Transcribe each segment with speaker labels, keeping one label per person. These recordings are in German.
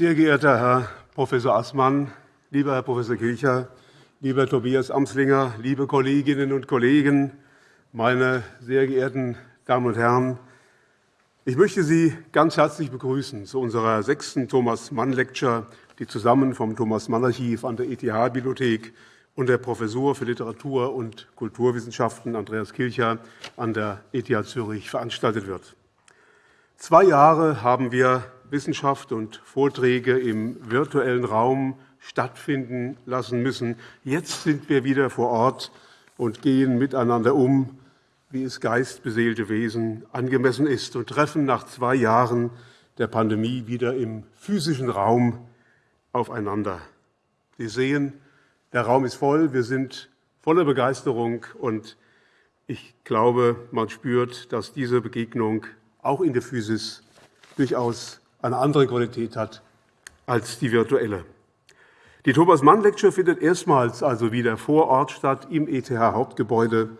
Speaker 1: Sehr geehrter Herr Prof. Assmann, lieber Herr Prof. Kilcher, lieber Tobias Amslinger, liebe Kolleginnen und Kollegen, meine sehr geehrten Damen und Herren! Ich möchte Sie ganz herzlich begrüßen zu unserer sechsten Thomas-Mann-Lecture, die zusammen vom Thomas-Mann-Archiv an der ETH-Bibliothek und der Professur für Literatur- und Kulturwissenschaften Andreas Kilcher an der ETH Zürich veranstaltet wird. Zwei Jahre haben wir Wissenschaft und Vorträge im virtuellen Raum stattfinden lassen müssen. Jetzt sind wir wieder vor Ort und gehen miteinander um, wie es geistbeseelte Wesen angemessen ist, und treffen nach zwei Jahren der Pandemie wieder im physischen Raum aufeinander. Sie sehen, der Raum ist voll, wir sind voller Begeisterung, und ich glaube, man spürt, dass diese Begegnung auch in der Physis durchaus eine andere Qualität hat als die virtuelle. Die Thomas-Mann-Lecture findet erstmals also wieder vor Ort statt im ETH-Hauptgebäude.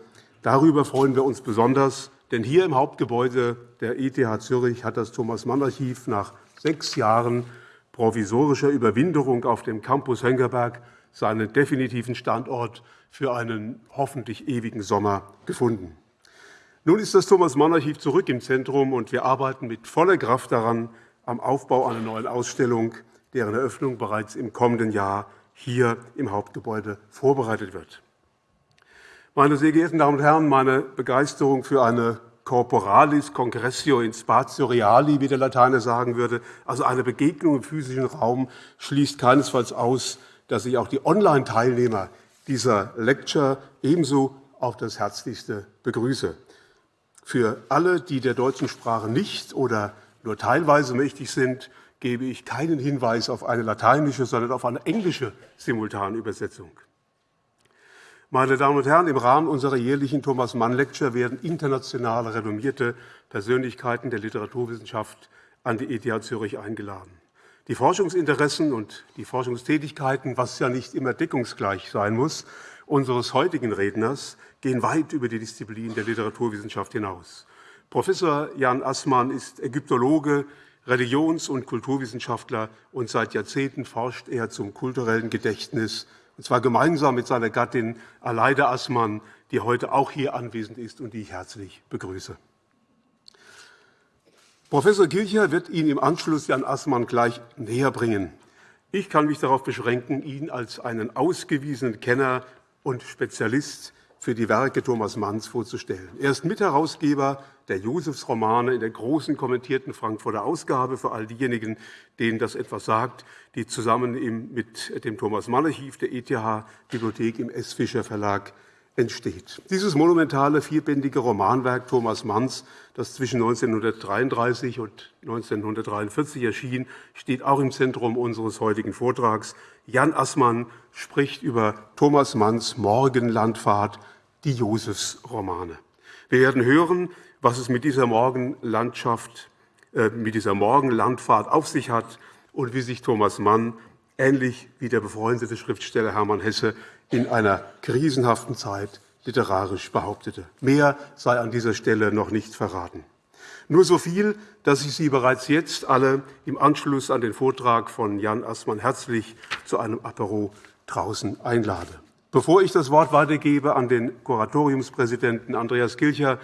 Speaker 1: Darüber freuen wir uns besonders, denn hier im Hauptgebäude der ETH Zürich hat das Thomas-Mann-Archiv nach sechs Jahren provisorischer Überwinterung auf dem Campus Höngerberg seinen definitiven Standort für einen hoffentlich ewigen Sommer gefunden. Nun ist das Thomas-Mann-Archiv zurück im Zentrum, und wir arbeiten mit voller Kraft daran, am Aufbau einer neuen Ausstellung, deren Eröffnung bereits im kommenden Jahr hier im Hauptgebäude vorbereitet wird. Meine sehr geehrten Damen und Herren, meine Begeisterung für eine Corporalis Congressio in Spatio Reali, wie der Lateiner sagen würde, also eine Begegnung im physischen Raum, schließt keinesfalls aus, dass ich auch die Online-Teilnehmer dieser Lecture ebenso auf das Herzlichste begrüße. Für alle, die der deutschen Sprache nicht oder nur teilweise mächtig sind, gebe ich keinen Hinweis auf eine lateinische, sondern auf eine englische Simultanübersetzung. Meine Damen und Herren, im Rahmen unserer jährlichen Thomas Mann Lecture werden international renommierte Persönlichkeiten der Literaturwissenschaft an die ETH Zürich eingeladen. Die Forschungsinteressen und die Forschungstätigkeiten, was ja nicht immer deckungsgleich sein muss, unseres heutigen Redners gehen weit über die Disziplin der Literaturwissenschaft hinaus. Professor Jan Assmann ist Ägyptologe, Religions- und Kulturwissenschaftler, und seit Jahrzehnten forscht er zum kulturellen Gedächtnis, und zwar gemeinsam mit seiner Gattin Aleida Assmann, die heute auch hier anwesend ist und die ich herzlich begrüße. Professor Kilcher wird Ihnen im Anschluss Jan Assmann gleich näher bringen. Ich kann mich darauf beschränken, ihn als einen ausgewiesenen Kenner und Spezialist für die Werke Thomas Manns vorzustellen. Er ist Mitherausgeber der Josefsromane in der großen kommentierten Frankfurter Ausgabe für all diejenigen, denen das etwas sagt, die zusammen mit dem Thomas Mann Archiv der ETH-Bibliothek im S. Fischer Verlag entsteht. Dieses monumentale vierbändige Romanwerk Thomas Manns, das zwischen 1933 und 1943 erschien, steht auch im Zentrum unseres heutigen Vortrags. Jan Assmann spricht über Thomas Manns Morgenlandfahrt, die Josefsromane. Wir werden hören, was es mit dieser Morgenlandschaft, äh, mit dieser Morgenlandfahrt auf sich hat und wie sich Thomas Mann ähnlich wie der befreundete Schriftsteller Hermann Hesse in einer krisenhaften Zeit literarisch behauptete. Mehr sei an dieser Stelle noch nicht verraten. Nur so viel, dass ich Sie bereits jetzt alle im Anschluss an den Vortrag von Jan Assmann herzlich zu einem Apero draußen einlade. Bevor ich das Wort weitergebe an den Kuratoriumspräsidenten Andreas Kilcher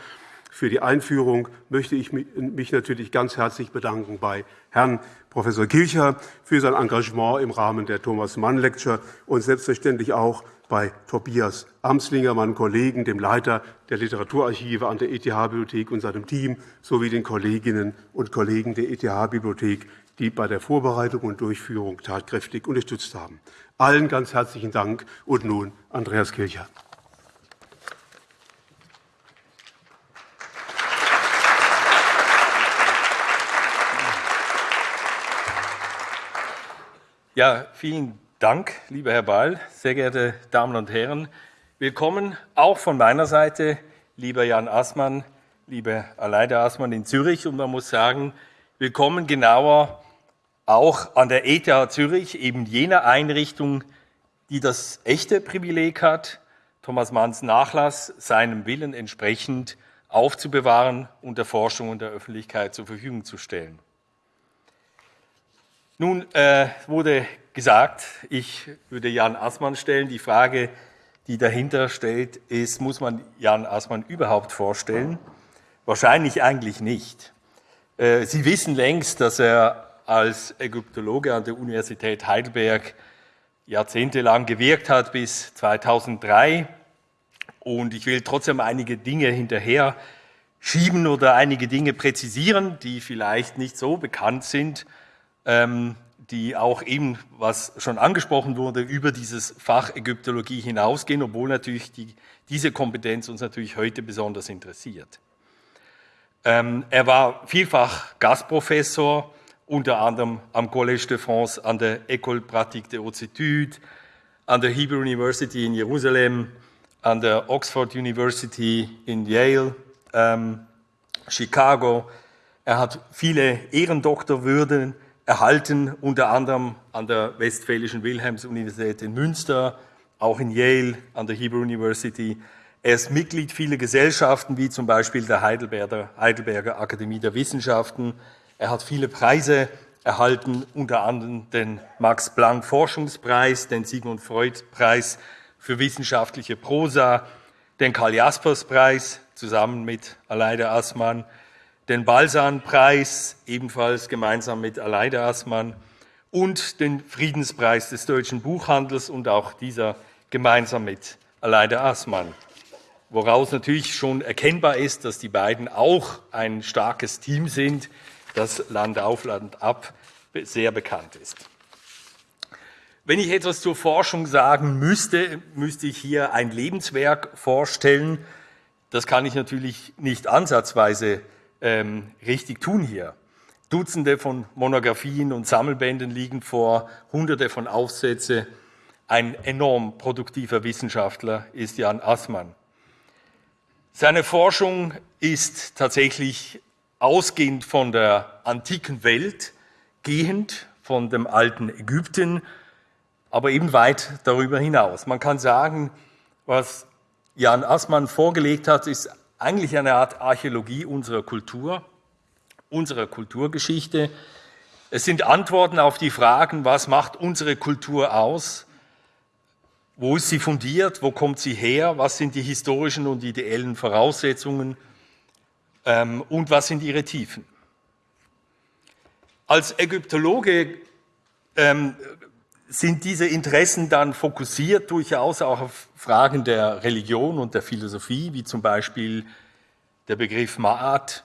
Speaker 1: für die Einführung, möchte ich mich natürlich ganz herzlich bedanken bei Herrn Professor Kilcher für sein Engagement im Rahmen der Thomas Mann Lecture und selbstverständlich auch bei Tobias Amslinger, meinem Kollegen, dem Leiter der Literaturarchive an der ETH-Bibliothek und seinem Team, sowie den Kolleginnen und Kollegen der ETH-Bibliothek, die bei der Vorbereitung und Durchführung tatkräftig unterstützt haben. Allen ganz herzlichen Dank. Und nun Andreas Kircher.
Speaker 2: Ja, vielen Dank, lieber Herr Ball, sehr geehrte Damen und Herren. Willkommen auch von meiner Seite, lieber Jan Assmann, lieber Aleida Assmann in Zürich. Und man muss sagen, willkommen genauer auch an der ETH Zürich, eben jener Einrichtung, die das echte Privileg hat, Thomas Manns Nachlass seinem Willen entsprechend aufzubewahren und der Forschung und der Öffentlichkeit zur Verfügung zu stellen. Nun äh, wurde gesagt, ich würde Jan Assmann stellen. Die Frage, die dahinter steht, ist, muss man Jan Assmann überhaupt vorstellen? Wahrscheinlich eigentlich nicht. Äh, Sie wissen längst, dass er als Ägyptologe an der Universität Heidelberg jahrzehntelang gewirkt hat bis 2003. Und ich will trotzdem einige Dinge hinterher schieben oder einige Dinge präzisieren, die vielleicht nicht so bekannt sind, die auch eben, was schon angesprochen wurde, über dieses Fach Ägyptologie hinausgehen, obwohl natürlich die, diese Kompetenz uns natürlich heute besonders interessiert. Ähm, er war vielfach Gastprofessor, unter anderem am Collège de France, an der École Pratique des Hautes Études, an der Hebrew University in Jerusalem, an der Oxford University in Yale, ähm, Chicago. Er hat viele Ehrendoktorwürden erhalten, unter anderem an der Westfälischen Wilhelms-Universität in Münster, auch in Yale, an der Hebrew University. Er ist Mitglied vieler Gesellschaften, wie zum Beispiel der Heidelberger, Heidelberger Akademie der Wissenschaften. Er hat viele Preise erhalten, unter anderem den Max Planck Forschungspreis, den Sigmund Freud Preis für wissenschaftliche Prosa, den Karl Jaspers Preis zusammen mit Aleida Assmann, den Balsan-Preis, ebenfalls gemeinsam mit Aleida Assmann, und den Friedenspreis des deutschen Buchhandels und auch dieser gemeinsam mit Aleida Assmann. Woraus natürlich schon erkennbar ist, dass die beiden auch ein starkes Team sind, das Land auf, Land ab sehr bekannt ist. Wenn ich etwas zur Forschung sagen müsste, müsste ich hier ein Lebenswerk vorstellen. Das kann ich natürlich nicht ansatzweise ähm, richtig tun hier. Dutzende von Monographien und Sammelbänden liegen vor, hunderte von Aufsätze. Ein enorm produktiver Wissenschaftler ist Jan Assmann. Seine Forschung ist tatsächlich ausgehend von der antiken Welt, gehend von dem alten Ägypten, aber eben weit darüber hinaus. Man kann sagen, was Jan Assmann vorgelegt hat, ist eigentlich eine Art Archäologie unserer Kultur, unserer Kulturgeschichte. Es sind Antworten auf die Fragen, was macht unsere Kultur aus? Wo ist sie fundiert? Wo kommt sie her? Was sind die historischen und ideellen Voraussetzungen? Ähm, und was sind ihre Tiefen? Als Ägyptologe ähm, sind diese Interessen dann fokussiert durchaus auch auf Fragen der Religion und der Philosophie, wie zum Beispiel der Begriff Ma'at,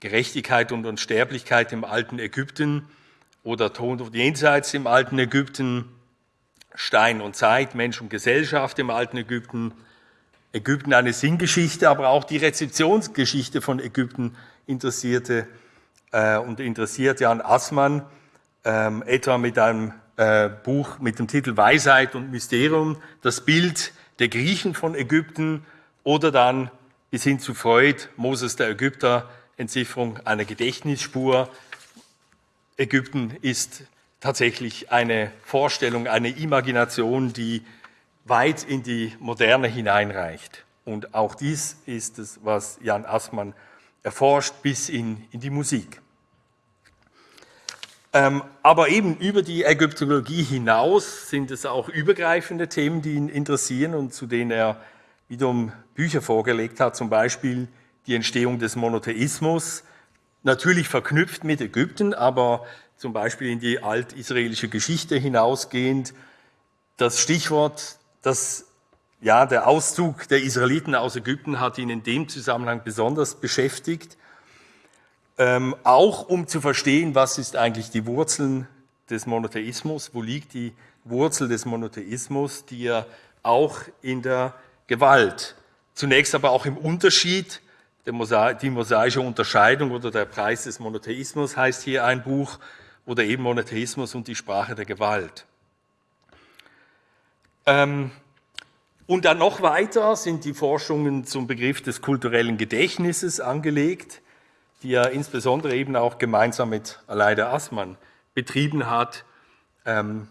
Speaker 2: Gerechtigkeit und Unsterblichkeit im alten Ägypten oder Tod und Jenseits im alten Ägypten, Stein und Zeit, Mensch und Gesellschaft im alten Ägypten, Ägypten eine Sinngeschichte, aber auch die Rezeptionsgeschichte von Ägypten interessierte äh, und interessiert Jan Assmann, ähm, etwa mit einem äh, Buch mit dem Titel Weisheit und Mysterium, das Bild der Griechen von Ägypten oder dann bis hin zu Freud, Moses der Ägypter, Entzifferung einer Gedächtnisspur. Ägypten ist tatsächlich eine Vorstellung, eine Imagination, die weit in die Moderne hineinreicht. Und auch dies ist es, was Jan Assmann erforscht bis in, in die Musik. Ähm, aber eben über die Ägyptologie hinaus sind es auch übergreifende Themen, die ihn interessieren und zu denen er wiederum Bücher vorgelegt hat, zum Beispiel die Entstehung des Monotheismus, natürlich verknüpft mit Ägypten, aber zum Beispiel in die altisraelische Geschichte hinausgehend. Das Stichwort, das, ja, der Auszug der Israeliten aus Ägypten hat ihn in dem Zusammenhang besonders beschäftigt ähm, auch um zu verstehen, was ist eigentlich die Wurzeln des Monotheismus, wo liegt die Wurzel des Monotheismus, die ja auch in der Gewalt, zunächst aber auch im Unterschied, die mosaische Unterscheidung oder der Preis des Monotheismus heißt hier ein Buch, oder eben Monotheismus und die Sprache der Gewalt. Ähm, und dann noch weiter sind die Forschungen zum Begriff des kulturellen Gedächtnisses angelegt die er insbesondere eben auch gemeinsam mit Aleida Assmann betrieben hat, ähm,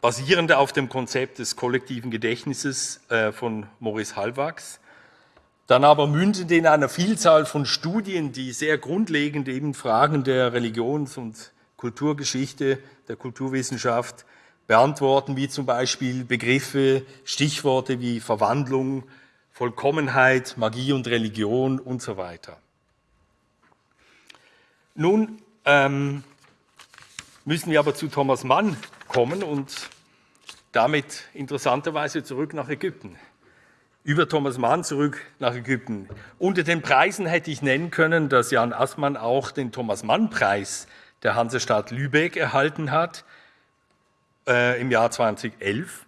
Speaker 2: basierend auf dem Konzept des kollektiven Gedächtnisses äh, von Maurice Halbwachs, dann aber mündend in einer Vielzahl von Studien, die sehr grundlegend eben Fragen der Religions- und Kulturgeschichte, der Kulturwissenschaft beantworten, wie zum Beispiel Begriffe, Stichworte wie Verwandlung, Vollkommenheit, Magie und Religion und so weiter. Nun ähm, müssen wir aber zu Thomas Mann kommen und damit interessanterweise zurück nach Ägypten. Über Thomas Mann zurück nach Ägypten. Unter den Preisen hätte ich nennen können, dass Jan Assmann auch den Thomas Mann Preis der Hansestadt Lübeck erhalten hat äh, im Jahr 2011.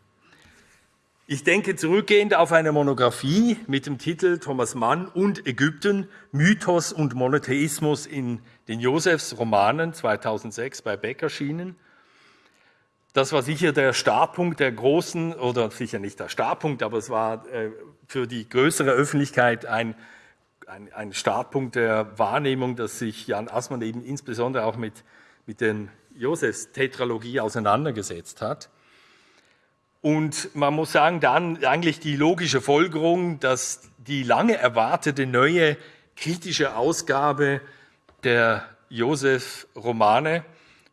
Speaker 2: Ich denke zurückgehend auf eine Monographie mit dem Titel Thomas Mann und Ägypten, Mythos und Monotheismus in den Josefs Romanen 2006 bei Beck erschienen. Das war sicher der Startpunkt der großen, oder sicher nicht der Startpunkt, aber es war äh, für die größere Öffentlichkeit ein, ein, ein, Startpunkt der Wahrnehmung, dass sich Jan Assmann eben insbesondere auch mit, mit den Josefs Tetralogie auseinandergesetzt hat. Und man muss sagen, dann eigentlich die logische Folgerung, dass die lange erwartete neue kritische Ausgabe der Josef-Romane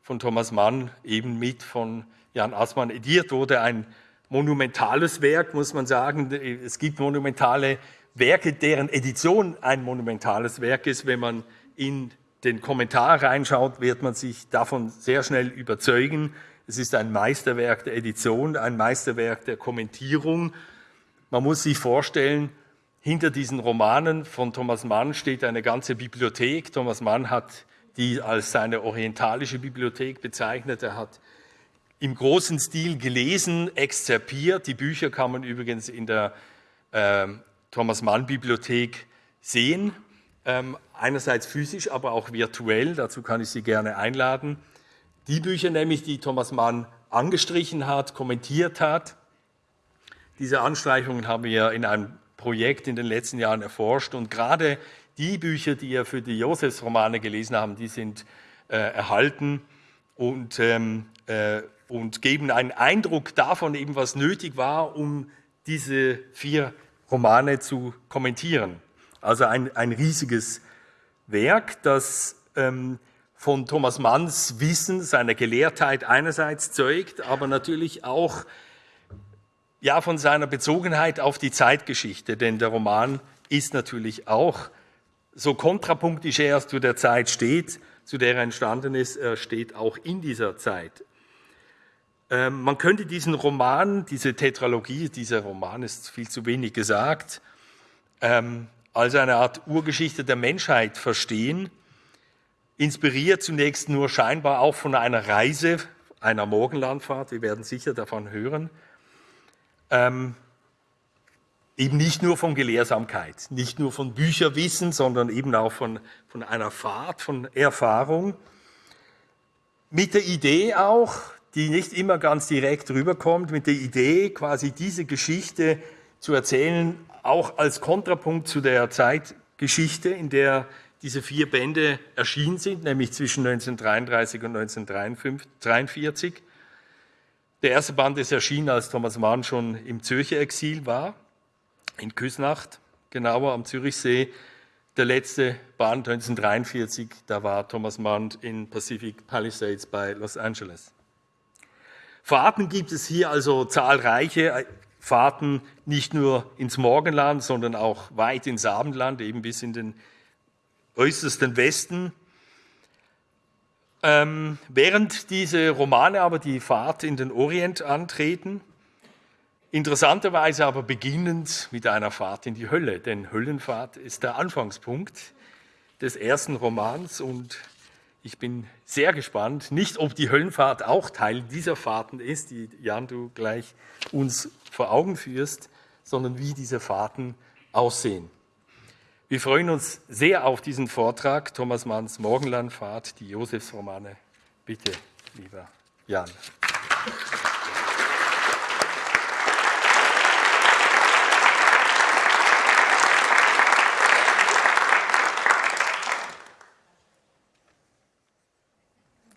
Speaker 2: von Thomas Mann eben mit von Jan Assmann ediert wurde. Ein monumentales Werk, muss man sagen. Es gibt monumentale Werke, deren Edition ein monumentales Werk ist. Wenn man in den Kommentar reinschaut, wird man sich davon sehr schnell überzeugen. Es ist ein Meisterwerk der Edition, ein Meisterwerk der Kommentierung. Man muss sich vorstellen, hinter diesen Romanen von Thomas Mann steht eine ganze Bibliothek. Thomas Mann hat die als seine orientalische Bibliothek bezeichnet. Er hat im großen Stil gelesen, exzerpiert. Die Bücher kann man übrigens in der äh, Thomas Mann Bibliothek sehen. Ähm, einerseits physisch, aber auch virtuell. Dazu kann ich Sie gerne einladen. Die Bücher nämlich, die Thomas Mann angestrichen hat, kommentiert hat, diese Anstreichungen haben wir in einem Projekt in den letzten Jahren erforscht und gerade die Bücher, die wir für die Josefs-Romane gelesen haben, die sind äh, erhalten und, ähm, äh, und geben einen Eindruck davon, eben was nötig war, um diese vier Romane zu kommentieren. Also ein, ein riesiges Werk, das ähm, von Thomas Manns Wissen, seiner Gelehrtheit einerseits zeugt, aber natürlich auch ja, von seiner Bezogenheit auf die Zeitgeschichte, denn der Roman ist natürlich auch, so kontrapunktisch er zu der Zeit steht, zu der er entstanden ist, er steht auch in dieser Zeit. Ähm, man könnte diesen Roman, diese Tetralogie, dieser Roman ist viel zu wenig gesagt, ähm, als eine Art Urgeschichte der Menschheit verstehen, inspiriert zunächst nur scheinbar auch von einer Reise, einer Morgenlandfahrt, wir werden sicher davon hören, ähm, eben nicht nur von Gelehrsamkeit, nicht nur von Bücherwissen, sondern eben auch von, von einer Fahrt, von Erfahrung, mit der Idee auch, die nicht immer ganz direkt rüberkommt, mit der Idee, quasi diese Geschichte zu erzählen, auch als Kontrapunkt zu der Zeitgeschichte, in der diese vier Bände erschienen sind, nämlich zwischen 1933 und 1943. Der erste Band ist erschienen, als Thomas Mann schon im Zürcher Exil war, in Küsnacht, genauer am Zürichsee. Der letzte Band 1943, da war Thomas Mann in Pacific Palisades bei Los Angeles. Fahrten gibt es hier also zahlreiche, Fahrten nicht nur ins Morgenland, sondern auch weit ins Abendland, eben bis in den äußersten Westen. Ähm, während diese Romane aber die Fahrt in den Orient antreten, interessanterweise aber beginnend mit einer Fahrt in die Hölle, denn Höllenfahrt ist der Anfangspunkt des ersten Romans und ich bin sehr gespannt, nicht ob die Höllenfahrt auch Teil dieser Fahrten ist, die Jan du gleich uns vor Augen führst, sondern wie diese Fahrten aussehen. Wir freuen uns sehr auf diesen Vortrag. Thomas Manns Morgenlandfahrt, die Josefsromane. Bitte, lieber Jan.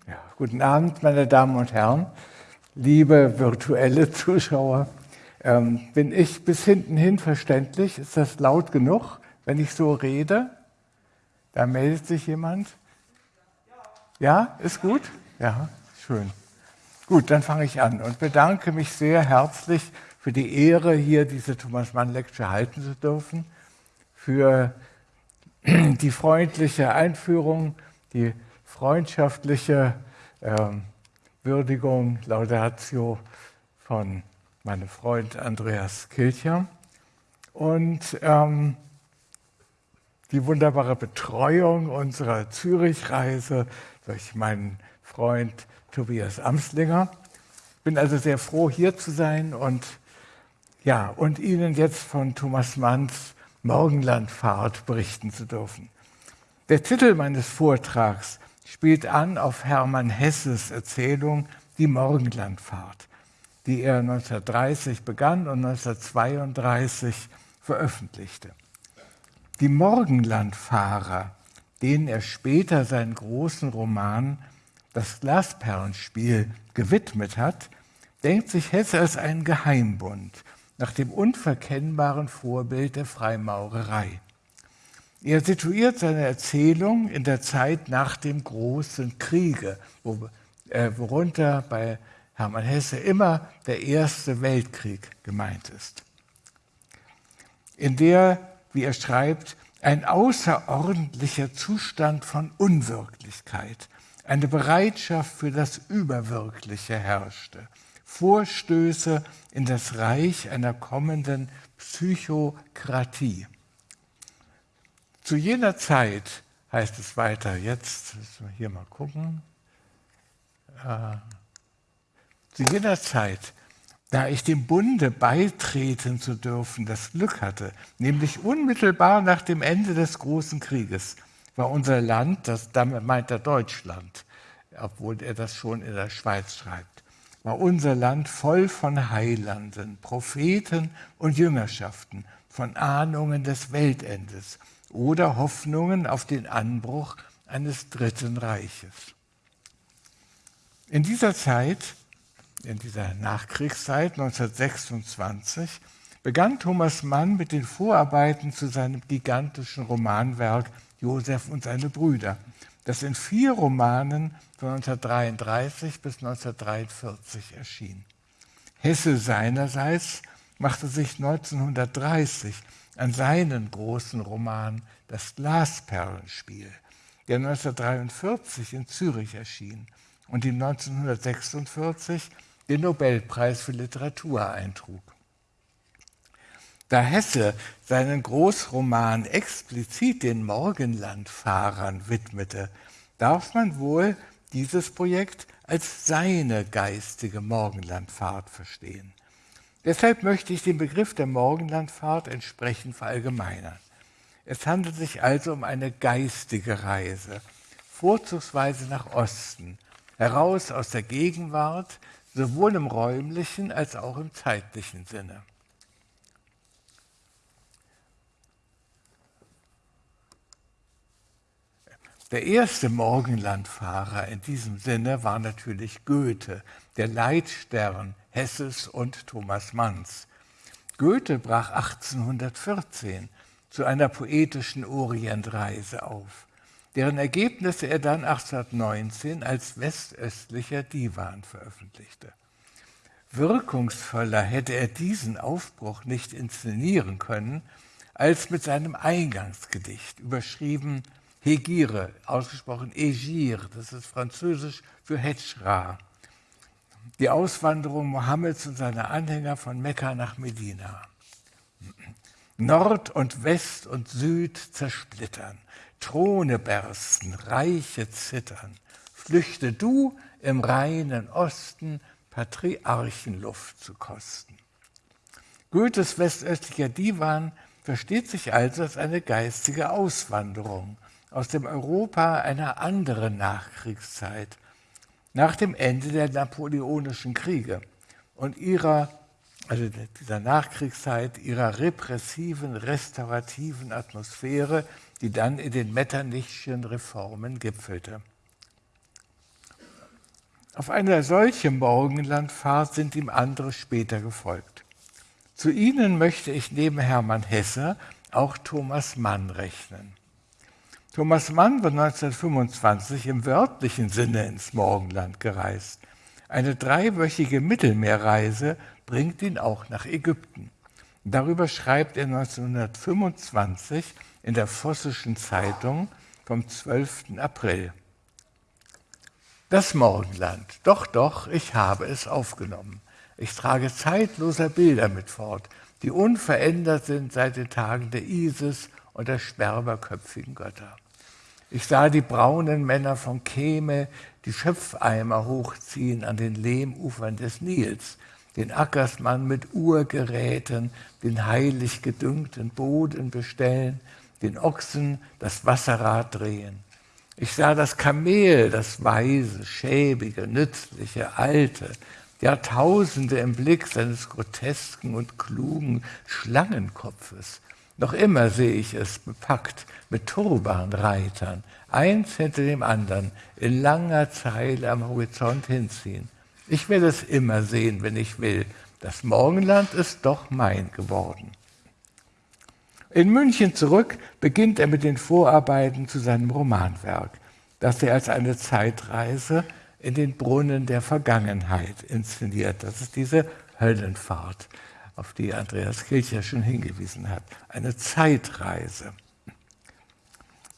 Speaker 3: Ja, guten Abend, meine Damen und Herren, liebe virtuelle Zuschauer. Ähm, bin ich bis hinten hin verständlich? Ist das laut genug? Wenn ich so rede? Da meldet sich jemand. Ja, ist gut? Ja, schön. Gut, dann fange ich an und bedanke mich sehr herzlich für die Ehre, hier diese Thomas Mann Lecture halten zu dürfen, für die freundliche Einführung, die freundschaftliche ähm, Würdigung, Laudatio von meinem Freund Andreas Kilcher und ähm, die wunderbare Betreuung unserer Zürichreise durch meinen Freund Tobias Amslinger. Ich bin also sehr froh, hier zu sein und, ja, und Ihnen jetzt von Thomas Manns Morgenlandfahrt berichten zu dürfen. Der Titel meines Vortrags spielt an auf Hermann Hesses Erzählung Die Morgenlandfahrt, die er 1930 begann und 1932 veröffentlichte. Die Morgenlandfahrer, denen er später seinen großen Roman Das Glasperlenspiel gewidmet hat, denkt sich Hesse als einen Geheimbund nach dem unverkennbaren Vorbild der Freimaurerei. Er situiert seine Erzählung in der Zeit nach dem Großen Kriege, äh, worunter bei Hermann Hesse immer der Erste Weltkrieg gemeint ist, in der, wie er schreibt, ein außerordentlicher Zustand von Unwirklichkeit, eine Bereitschaft für das Überwirkliche herrschte, Vorstöße in das Reich einer kommenden Psychokratie. Zu jener Zeit heißt es weiter, jetzt müssen wir hier mal gucken, äh, zu jener Zeit, da ich dem Bunde beitreten zu dürfen, das Glück hatte, nämlich unmittelbar nach dem Ende des Großen Krieges, war unser Land, das damit meint er Deutschland, obwohl er das schon in der Schweiz schreibt, war unser Land voll von Heilanden, Propheten und Jüngerschaften, von Ahnungen des Weltendes oder Hoffnungen auf den Anbruch eines dritten Reiches. In dieser Zeit, in dieser Nachkriegszeit 1926, begann Thomas Mann mit den Vorarbeiten zu seinem gigantischen Romanwerk Josef und seine Brüder, das in vier Romanen von 1933 bis 1943 erschien. Hesse seinerseits machte sich 1930 an seinen großen Roman Das Glasperlenspiel, der 1943 in Zürich erschien und ihm 1946 den Nobelpreis für Literatur eintrug. Da Hesse seinen Großroman explizit den Morgenlandfahrern widmete, darf man wohl dieses Projekt als seine geistige Morgenlandfahrt verstehen. Deshalb möchte ich den Begriff der Morgenlandfahrt entsprechend verallgemeinern. Es handelt sich also um eine geistige Reise, vorzugsweise nach Osten, heraus aus der Gegenwart, sowohl im räumlichen als auch im zeitlichen Sinne. Der erste Morgenlandfahrer in diesem Sinne war natürlich Goethe, der Leitstern Hesses und Thomas Manns. Goethe brach 1814 zu einer poetischen Orientreise auf, deren Ergebnisse er dann 1819 als westöstlicher Divan veröffentlichte. Wirkungsvoller hätte er diesen Aufbruch nicht inszenieren können, als mit seinem Eingangsgedicht, überschrieben Hegire, ausgesprochen Egir, das ist französisch für Hetschra. Die Auswanderung Mohammeds und seiner Anhänger von Mekka nach Medina. Nord und West und Süd zersplittern, Throne bersten, Reiche zittern. Flüchte du im reinen Osten, Patriarchenluft zu kosten. Goethes westöstlicher Divan versteht sich also als eine geistige Auswanderung aus dem Europa einer anderen Nachkriegszeit, nach dem Ende der napoleonischen Kriege und ihrer, also dieser Nachkriegszeit, ihrer repressiven, restaurativen Atmosphäre, die dann in den Metternichschen Reformen gipfelte. Auf eine solche Morgenlandfahrt sind ihm andere später gefolgt. Zu ihnen möchte ich neben Hermann Hesse auch Thomas Mann rechnen. Thomas Mann war 1925 im wörtlichen Sinne ins Morgenland gereist. Eine dreiwöchige Mittelmeerreise bringt ihn auch nach Ägypten. Darüber schreibt er 1925 in der Vossischen Zeitung vom 12. April. Das Morgenland, doch, doch, ich habe es aufgenommen. Ich trage zeitloser Bilder mit fort, die unverändert sind seit den Tagen der Isis und der sperberköpfigen Götter. Ich sah die braunen Männer von Keme die Schöpfeimer hochziehen an den Lehmufern des Nils, den Ackersmann mit Urgeräten, den heilig gedüngten Boden bestellen, den Ochsen das Wasserrad drehen. Ich sah das Kamel, das weise, schäbige, nützliche, alte, Jahrtausende im Blick seines grotesken und klugen Schlangenkopfes. Noch immer sehe ich es bepackt mit Turbanreitern, eins hinter dem anderen, in langer Zeile am Horizont hinziehen. Ich werde es immer sehen, wenn ich will. Das Morgenland ist doch mein geworden. In München zurück beginnt er mit den Vorarbeiten zu seinem Romanwerk, das er als eine Zeitreise in den Brunnen der Vergangenheit inszeniert. Das ist diese Höllenfahrt, auf die Andreas Kilcher schon hingewiesen hat. Eine Zeitreise,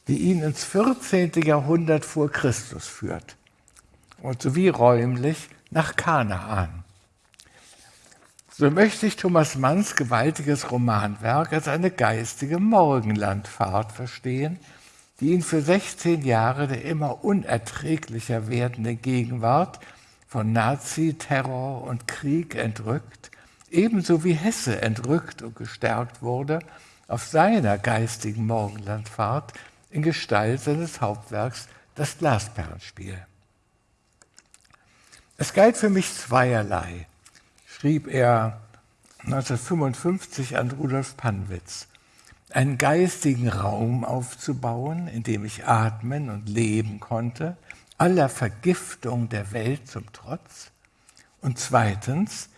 Speaker 3: die ihn ins 14. Jahrhundert vor Christus führt und sowie räumlich nach Kanaan. So möchte ich Thomas Manns gewaltiges Romanwerk als eine geistige Morgenlandfahrt verstehen, die ihn für 16 Jahre der immer unerträglicher werdenden Gegenwart von Nazi-Terror und Krieg entrückt, ebenso wie Hesse entrückt und gestärkt wurde auf seiner geistigen Morgenlandfahrt in Gestalt seines Hauptwerks Das Glasperlenspiel. Es galt für mich zweierlei, schrieb er 1955 an Rudolf Panwitz, einen geistigen Raum aufzubauen, in dem ich atmen und leben konnte, aller Vergiftung der Welt zum Trotz. Und zweitens,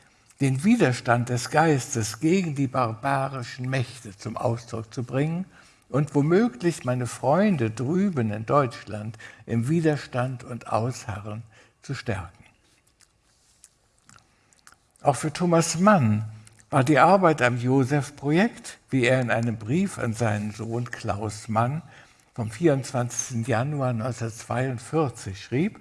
Speaker 3: den Widerstand des Geistes gegen die barbarischen Mächte zum Ausdruck zu bringen und womöglich meine Freunde drüben in Deutschland im Widerstand und Ausharren zu stärken. Auch für Thomas Mann war die Arbeit am Josef-Projekt, wie er in einem Brief an seinen Sohn Klaus Mann vom 24. Januar 1942 schrieb,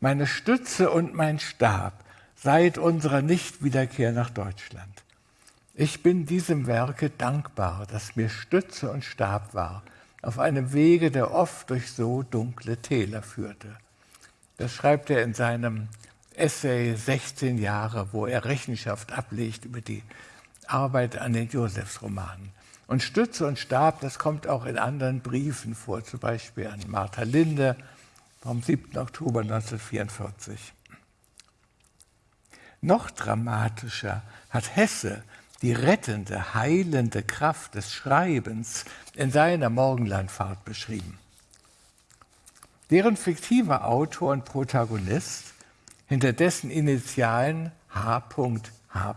Speaker 3: meine Stütze und mein Stab seit unserer Nichtwiederkehr nach Deutschland. Ich bin diesem Werke dankbar, das mir Stütze und Stab war, auf einem Wege, der oft durch so dunkle Täler führte. Das schreibt er in seinem Essay 16 Jahre, wo er Rechenschaft ablegt über die Arbeit an den Josefsromanen. Und Stütze und Stab, das kommt auch in anderen Briefen vor, zum Beispiel an Martha Linde vom 7. Oktober 1944. Noch dramatischer hat Hesse die rettende, heilende Kraft des Schreibens in seiner Morgenlandfahrt beschrieben. Deren fiktiver Autor und Protagonist hinter dessen Initialen H.H.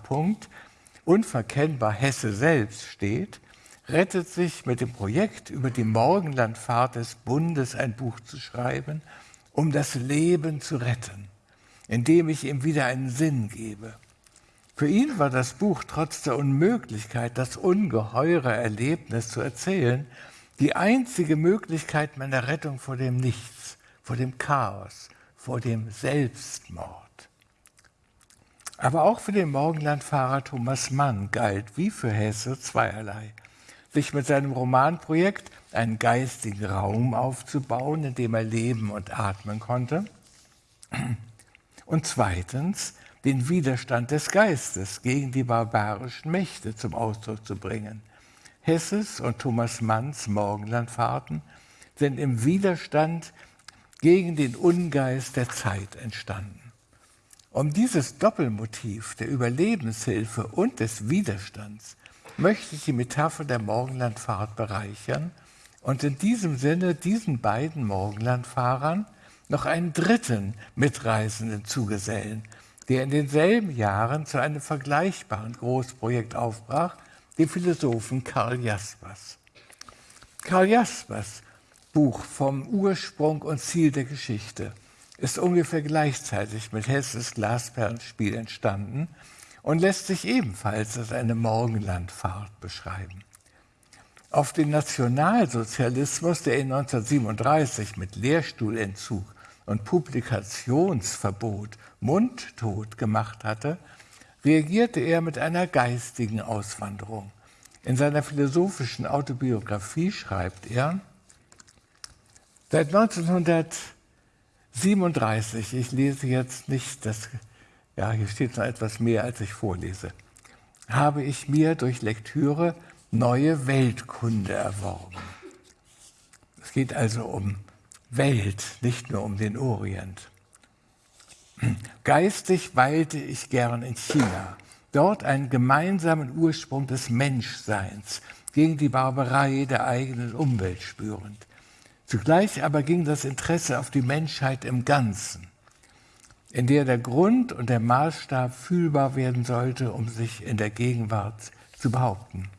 Speaker 3: unverkennbar Hesse selbst steht, rettet sich mit dem Projekt über die Morgenlandfahrt des Bundes ein Buch zu schreiben, um das Leben zu retten, indem ich ihm wieder einen Sinn gebe. Für ihn war das Buch trotz der Unmöglichkeit, das ungeheure Erlebnis zu erzählen, die einzige Möglichkeit meiner Rettung vor dem Nichts, vor dem Chaos, vor dem Selbstmord. Aber auch für den Morgenlandfahrer Thomas Mann galt, wie für Hesse, zweierlei. Sich mit seinem Romanprojekt einen geistigen Raum aufzubauen, in dem er leben und atmen konnte. Und zweitens, den Widerstand des Geistes gegen die barbarischen Mächte zum Ausdruck zu bringen. Hesses und Thomas Manns Morgenlandfahrten sind im Widerstand gegen den Ungeist der Zeit entstanden. Um dieses Doppelmotiv der Überlebenshilfe und des Widerstands möchte ich die Metapher der Morgenlandfahrt bereichern und in diesem Sinne diesen beiden Morgenlandfahrern noch einen dritten Mitreisenden zugesellen, der in denselben Jahren zu einem vergleichbaren Großprojekt aufbrach, den Philosophen Karl Jaspers. Karl Jaspers Buch vom Ursprung und Ziel der Geschichte ist ungefähr gleichzeitig mit Hesses Glasperlenspiel entstanden und lässt sich ebenfalls als eine Morgenlandfahrt beschreiben. Auf den Nationalsozialismus, der in 1937 mit Lehrstuhlentzug und Publikationsverbot mundtot gemacht hatte, reagierte er mit einer geistigen Auswanderung. In seiner philosophischen Autobiografie schreibt er, seit 1937, ich lese jetzt nicht, das, ja, hier steht noch etwas mehr, als ich vorlese, habe ich mir durch Lektüre neue Weltkunde erworben. Es geht also um Welt, nicht nur um den Orient. Geistig weilte ich gern in China, dort einen gemeinsamen Ursprung des Menschseins gegen die Barbarei der eigenen Umwelt spürend. Zugleich aber ging das Interesse auf die Menschheit im Ganzen, in der der Grund und der Maßstab fühlbar werden sollte, um sich in der Gegenwart zu behaupten.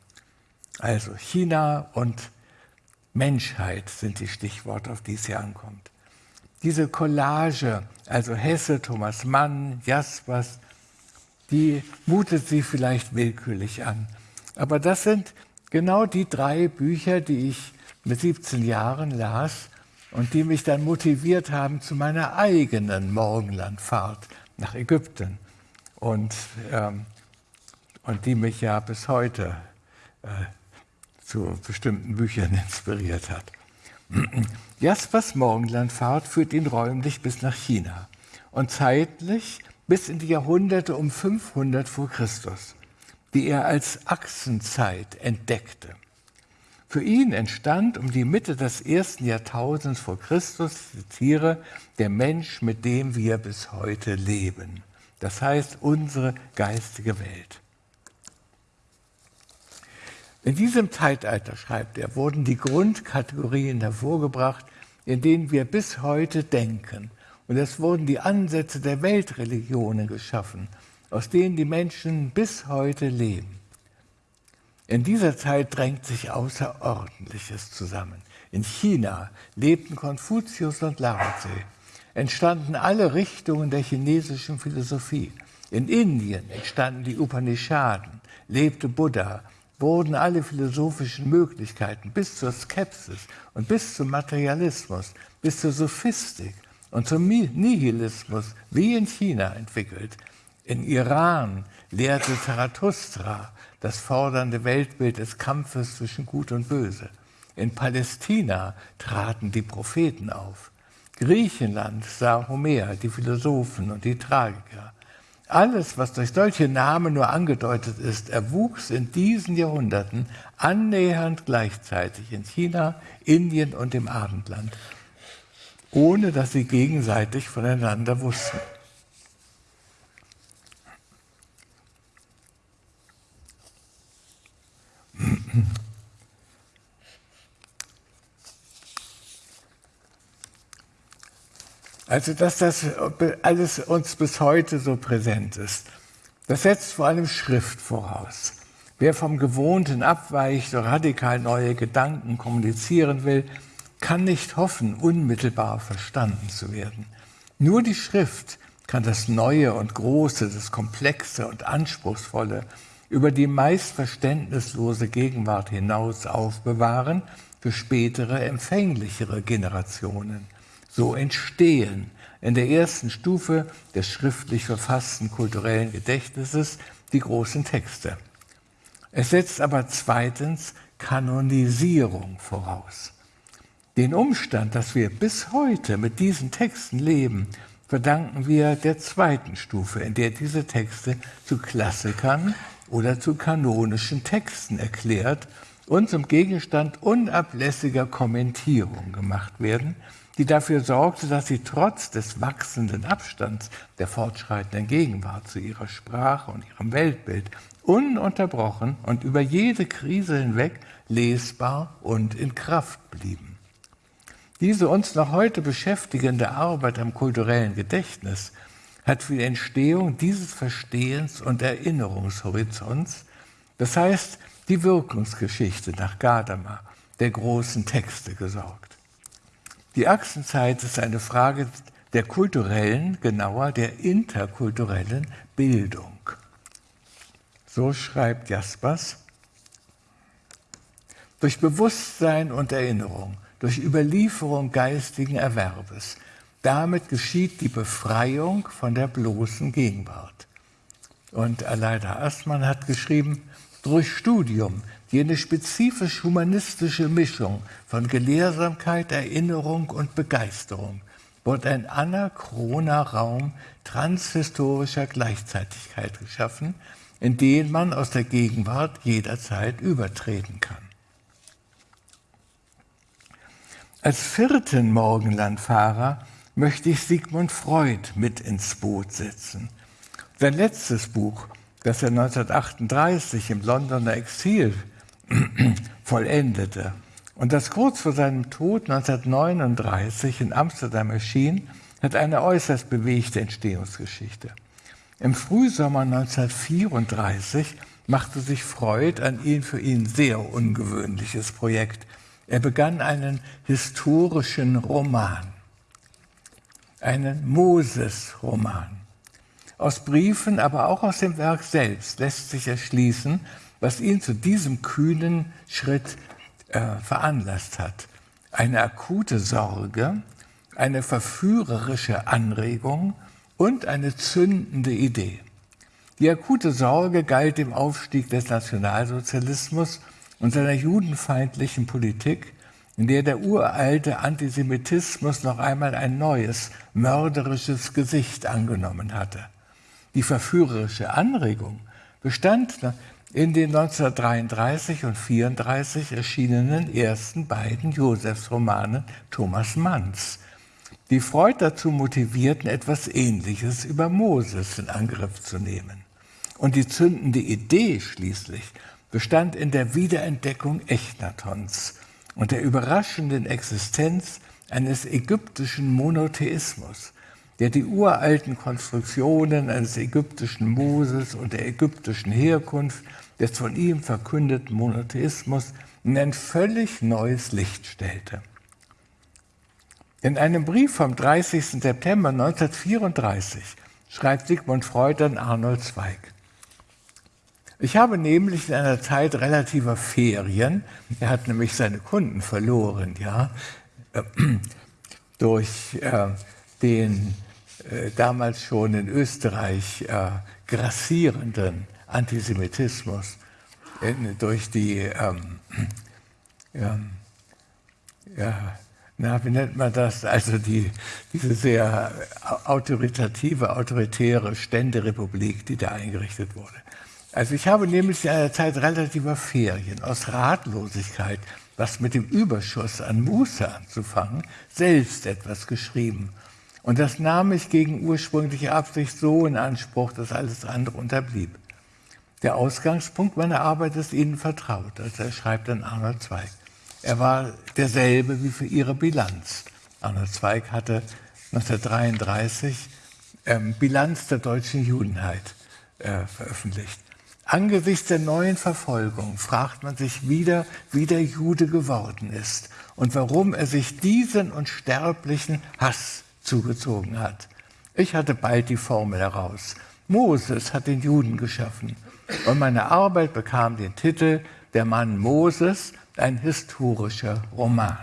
Speaker 3: Also China und Menschheit sind die Stichworte, auf die es hier ankommt. Diese Collage, also Hesse, Thomas Mann, Jaspers, die mutet sie vielleicht willkürlich an. Aber das sind genau die drei Bücher, die ich mit 17 Jahren las und die mich dann motiviert haben zu meiner eigenen Morgenlandfahrt nach Ägypten und, ähm, und die mich ja bis heute äh, zu bestimmten Büchern inspiriert hat. Jaspers Morgenlandfahrt führt ihn räumlich bis nach China und zeitlich bis in die Jahrhunderte um 500 vor Christus, die er als Achsenzeit entdeckte. Für ihn entstand um die Mitte des ersten Jahrtausends vor Christus, zitiere, der Mensch, mit dem wir bis heute leben. Das heißt, unsere geistige Welt. In diesem Zeitalter, schreibt er, wurden die Grundkategorien hervorgebracht, in denen wir bis heute denken. Und es wurden die Ansätze der Weltreligionen geschaffen, aus denen die Menschen bis heute leben. In dieser Zeit drängt sich Außerordentliches zusammen. In China lebten Konfuzius und Lao Tse, entstanden alle Richtungen der chinesischen Philosophie. In Indien entstanden die Upanishaden, lebte Buddha, wurden alle philosophischen Möglichkeiten bis zur Skepsis und bis zum Materialismus, bis zur Sophistik und zum Nihilismus wie in China entwickelt. In Iran lehrte Zarathustra das fordernde Weltbild des Kampfes zwischen Gut und Böse. In Palästina traten die Propheten auf. Griechenland sah Homer, die Philosophen und die Tragiker. Alles, was durch solche Namen nur angedeutet ist, erwuchs in diesen Jahrhunderten annähernd gleichzeitig in China, Indien und dem Abendland, ohne dass sie gegenseitig voneinander wussten. Also, dass das alles uns bis heute so präsent ist, das setzt vor allem Schrift voraus. Wer vom Gewohnten abweicht oder radikal neue Gedanken kommunizieren will, kann nicht hoffen, unmittelbar verstanden zu werden. Nur die Schrift kann das Neue und Große, das Komplexe und Anspruchsvolle über die meist verständnislose Gegenwart hinaus aufbewahren für spätere, empfänglichere Generationen so entstehen in der ersten Stufe des schriftlich verfassten kulturellen Gedächtnisses die großen Texte. Es setzt aber zweitens Kanonisierung voraus. Den Umstand, dass wir bis heute mit diesen Texten leben, verdanken wir der zweiten Stufe, in der diese Texte zu Klassikern oder zu kanonischen Texten erklärt und zum Gegenstand unablässiger Kommentierung gemacht werden, die dafür sorgte, dass sie trotz des wachsenden Abstands der fortschreitenden Gegenwart zu ihrer Sprache und ihrem Weltbild ununterbrochen und über jede Krise hinweg lesbar und in Kraft blieben. Diese uns noch heute beschäftigende Arbeit am kulturellen Gedächtnis hat für die Entstehung dieses Verstehens und Erinnerungshorizonts, das heißt die Wirkungsgeschichte nach Gadamer, der großen Texte gesorgt. Die Achsenzeit ist eine Frage der kulturellen, genauer der interkulturellen Bildung. So schreibt Jaspers. Durch Bewusstsein und Erinnerung, durch Überlieferung geistigen Erwerbes, damit geschieht die Befreiung von der bloßen Gegenwart. Und Aleida Astmann hat geschrieben, durch Studium, jene spezifisch humanistische Mischung von Gelehrsamkeit, Erinnerung und Begeisterung, wird ein anachroner Raum transhistorischer Gleichzeitigkeit geschaffen, in den man aus der Gegenwart jederzeit übertreten kann. Als vierten Morgenlandfahrer möchte ich Sigmund Freud mit ins Boot setzen. Sein letztes Buch, das er 1938 im Londoner Exil vollendete und das kurz vor seinem Tod 1939 in Amsterdam erschien, hat eine äußerst bewegte Entstehungsgeschichte. Im Frühsommer 1934 machte sich Freud ein ihn für ihn sehr ungewöhnliches Projekt. Er begann einen historischen Roman, einen Moses-Roman. Aus Briefen, aber auch aus dem Werk selbst lässt sich erschließen, was ihn zu diesem kühnen Schritt äh, veranlasst hat. Eine akute Sorge, eine verführerische Anregung und eine zündende Idee. Die akute Sorge galt dem Aufstieg des Nationalsozialismus und seiner judenfeindlichen Politik, in der der uralte Antisemitismus noch einmal ein neues, mörderisches Gesicht angenommen hatte. Die verführerische Anregung bestand in den 1933 und 1934 erschienenen ersten beiden Josefsromanen Thomas Manns, die Freud dazu motivierten, etwas Ähnliches über Moses in Angriff zu nehmen. Und die zündende Idee schließlich bestand in der Wiederentdeckung Echnatons und der überraschenden Existenz eines ägyptischen Monotheismus, der die uralten Konstruktionen eines ägyptischen Moses und der ägyptischen Herkunft des von ihm verkündeten Monotheismus in ein völlig neues Licht stellte. In einem Brief vom 30. September 1934 schreibt Sigmund Freud an Arnold Zweig. Ich habe nämlich in einer Zeit relativer Ferien, er hat nämlich seine Kunden verloren, ja, äh, durch äh, den äh, damals schon in Österreich grassierenden Antisemitismus, durch die ähm, ja, na, wie nennt man das? Also die, diese sehr autoritative, autoritäre Ständerepublik, die da eingerichtet wurde. Also ich habe nämlich in einer Zeit relativer Ferien aus Ratlosigkeit, was mit dem Überschuss an Muße anzufangen, selbst etwas geschrieben. Und das nahm ich gegen ursprüngliche Absicht so in Anspruch, dass alles andere unterblieb. Der Ausgangspunkt meiner Arbeit ist Ihnen vertraut. Also er schreibt dann Arnold Zweig. Er war derselbe wie für ihre Bilanz. Arnold Zweig hatte 1933 ähm, Bilanz der deutschen Judenheit äh, veröffentlicht. Angesichts der neuen Verfolgung fragt man sich wieder, wie der Jude geworden ist und warum er sich diesen unsterblichen Hass zugezogen hat. Ich hatte bald die Formel heraus. Moses hat den Juden geschaffen und meine Arbeit bekam den Titel Der Mann Moses ein historischer Roman.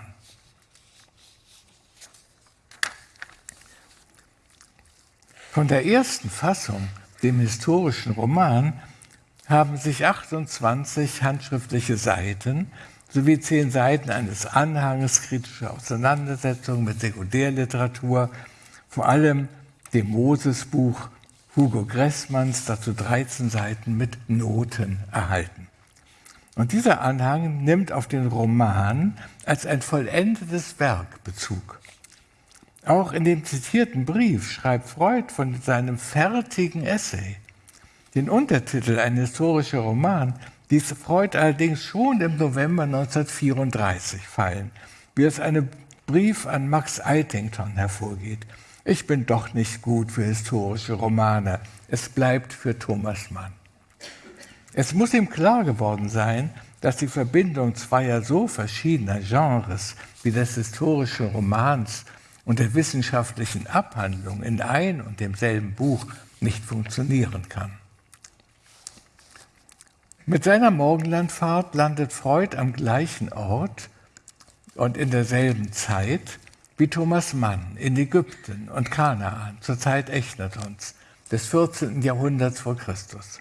Speaker 3: Von der ersten Fassung, dem historischen Roman, haben sich 28 handschriftliche Seiten sowie zehn Seiten eines Anhanges kritischer Auseinandersetzungen mit Sekundärliteratur, vor allem dem Mosesbuch Hugo Gressmanns, dazu 13 Seiten mit Noten erhalten. Und dieser Anhang nimmt auf den Roman als ein vollendetes Werk Bezug. Auch in dem zitierten Brief schreibt Freud von seinem fertigen Essay. Den Untertitel Ein historischer Roman ließ Freud allerdings schon im November 1934 fallen, wie aus einem Brief an Max Eitington hervorgeht. Ich bin doch nicht gut für historische Romane. Es bleibt für Thomas Mann. Es muss ihm klar geworden sein, dass die Verbindung zweier so verschiedener Genres wie des historischen Romans und der wissenschaftlichen Abhandlung in ein und demselben Buch nicht funktionieren kann. Mit seiner Morgenlandfahrt landet Freud am gleichen Ort und in derselben Zeit wie Thomas Mann in Ägypten und Kanaan zur Zeit Echnatons des 14. Jahrhunderts vor Christus.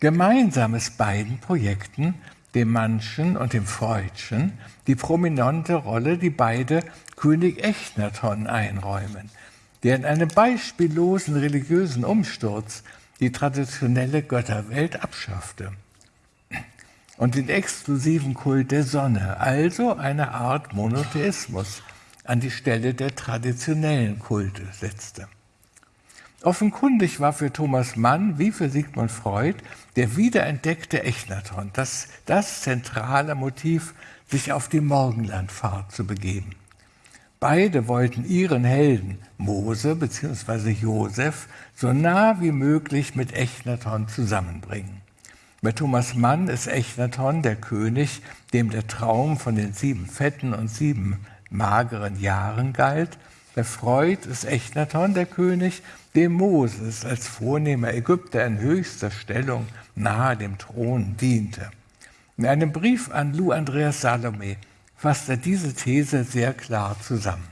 Speaker 3: Gemeinsam ist beiden Projekten, dem Mannschen und dem Freudschen, die prominente Rolle, die beide König Echnaton einräumen, der in einem beispiellosen religiösen Umsturz die traditionelle Götterwelt abschaffte und den exklusiven Kult der Sonne, also eine Art Monotheismus, an die Stelle der traditionellen Kulte setzte. Offenkundig war für Thomas Mann wie für Sigmund Freud der wiederentdeckte Echnaton das, das zentrale Motiv, sich auf die Morgenlandfahrt zu begeben. Beide wollten ihren Helden, Mose bzw. Josef, so nah wie möglich mit Echnaton zusammenbringen. Bei Thomas Mann ist Echnaton der König, dem der Traum von den sieben fetten und sieben mageren Jahren galt. Bei Freud ist Echnaton der König, dem Moses als vornehmer Ägypter in höchster Stellung nahe dem Thron diente. In einem Brief an Lou Andreas Salome fasst er diese These sehr klar zusammen.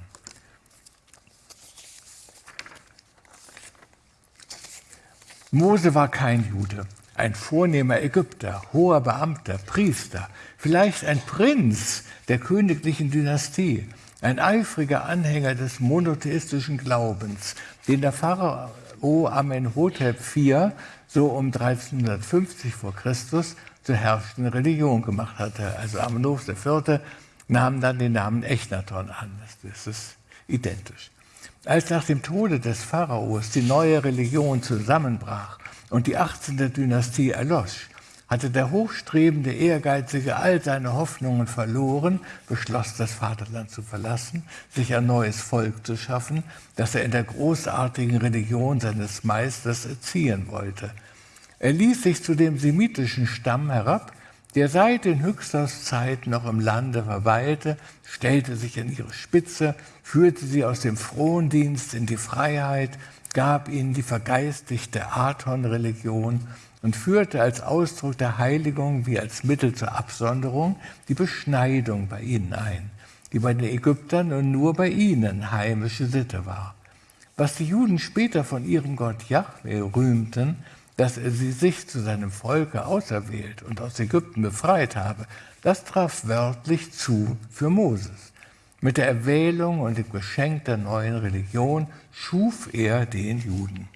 Speaker 3: Mose war kein Jude, ein vornehmer Ägypter, hoher Beamter, Priester, vielleicht ein Prinz der königlichen Dynastie, ein eifriger Anhänger des monotheistischen Glaubens, den der Pharao Amenhotep IV so um 1350 vor Christus zur herrschenden Religion gemacht hatte. Also Amenhotep IV nahm dann den Namen Echnaton an. Das ist identisch. Als nach dem Tode des Pharaos die neue Religion zusammenbrach und die 18. Dynastie erlosch, hatte der hochstrebende Ehrgeizige all seine Hoffnungen verloren, beschloss, das Vaterland zu verlassen, sich ein neues Volk zu schaffen, das er in der großartigen Religion seines Meisters erziehen wollte. Er ließ sich zu dem semitischen Stamm herab, der seit den Höchsthauszeiten noch im Lande verweilte, stellte sich an ihre Spitze, führte sie aus dem Frondienst in die Freiheit, gab ihnen die vergeistigte Aton-Religion und führte als Ausdruck der Heiligung wie als Mittel zur Absonderung die Beschneidung bei ihnen ein, die bei den Ägyptern und nur bei ihnen heimische Sitte war. Was die Juden später von ihrem Gott Yahweh rühmten, dass er sie sich zu seinem Volke auserwählt und aus Ägypten befreit habe, das traf wörtlich zu für Moses. Mit der Erwählung und dem Geschenk der neuen Religion schuf er den Juden.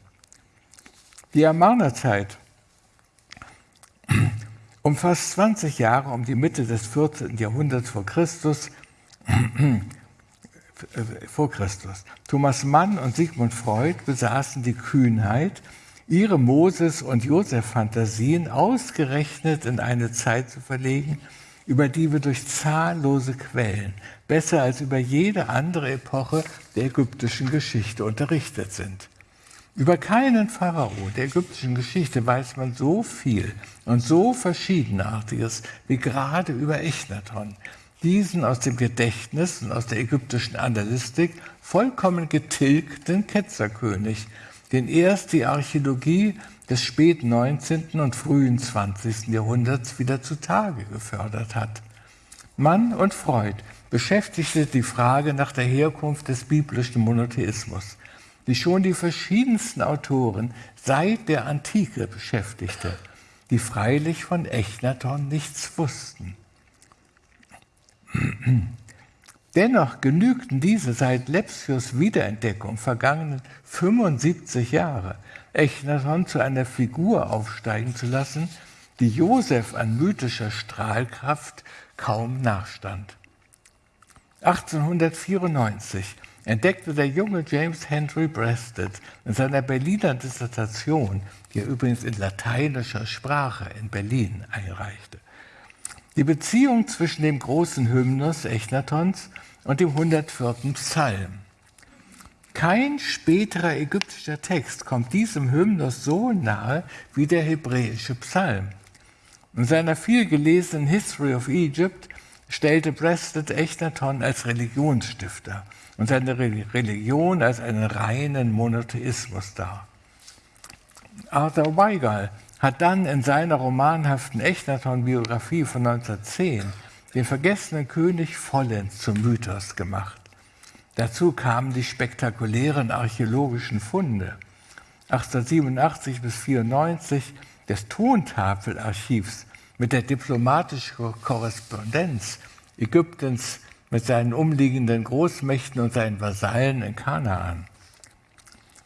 Speaker 3: Die Amarnerzeit umfasst 20 Jahre um die Mitte des 14. Jahrhunderts vor Christus, vor Christus. Thomas Mann und Sigmund Freud besaßen die Kühnheit, ihre Moses- und Josef-Fantasien ausgerechnet in eine Zeit zu verlegen, über die wir durch zahllose Quellen besser als über jede andere Epoche der ägyptischen Geschichte unterrichtet sind. Über keinen Pharao der ägyptischen Geschichte weiß man so viel und so Verschiedenartiges wie gerade über Echnaton, diesen aus dem Gedächtnis und aus der ägyptischen Analystik vollkommen getilgten Ketzerkönig, den erst die Archäologie des späten 19. und frühen 20. Jahrhunderts wieder zutage gefördert hat. Mann und Freud beschäftigte die Frage nach der Herkunft des biblischen Monotheismus die schon die verschiedensten Autoren seit der Antike beschäftigte, die freilich von Echnaton nichts wussten. Dennoch genügten diese seit Lepsius Wiederentdeckung vergangenen 75 Jahre, Echnaton zu einer Figur aufsteigen zu lassen, die Josef an mythischer Strahlkraft kaum nachstand. 1894 entdeckte der junge James Henry Breasted in seiner Berliner Dissertation, die er übrigens in lateinischer Sprache in Berlin einreichte, die Beziehung zwischen dem großen Hymnus Echnatons und dem 104. Psalm. Kein späterer ägyptischer Text kommt diesem Hymnus so nahe wie der hebräische Psalm. In seiner vielgelesenen History of Egypt stellte Preston Echnaton als Religionsstifter und seine Religion als einen reinen Monotheismus dar. Arthur Weigall hat dann in seiner romanhaften Echnaton-Biografie von 1910 den vergessenen König vollends zum Mythos gemacht. Dazu kamen die spektakulären archäologischen Funde. 1887 bis 94 des Tontafelarchivs mit der diplomatischen Korrespondenz Ägyptens mit seinen umliegenden Großmächten und seinen Vasallen in Kanaan.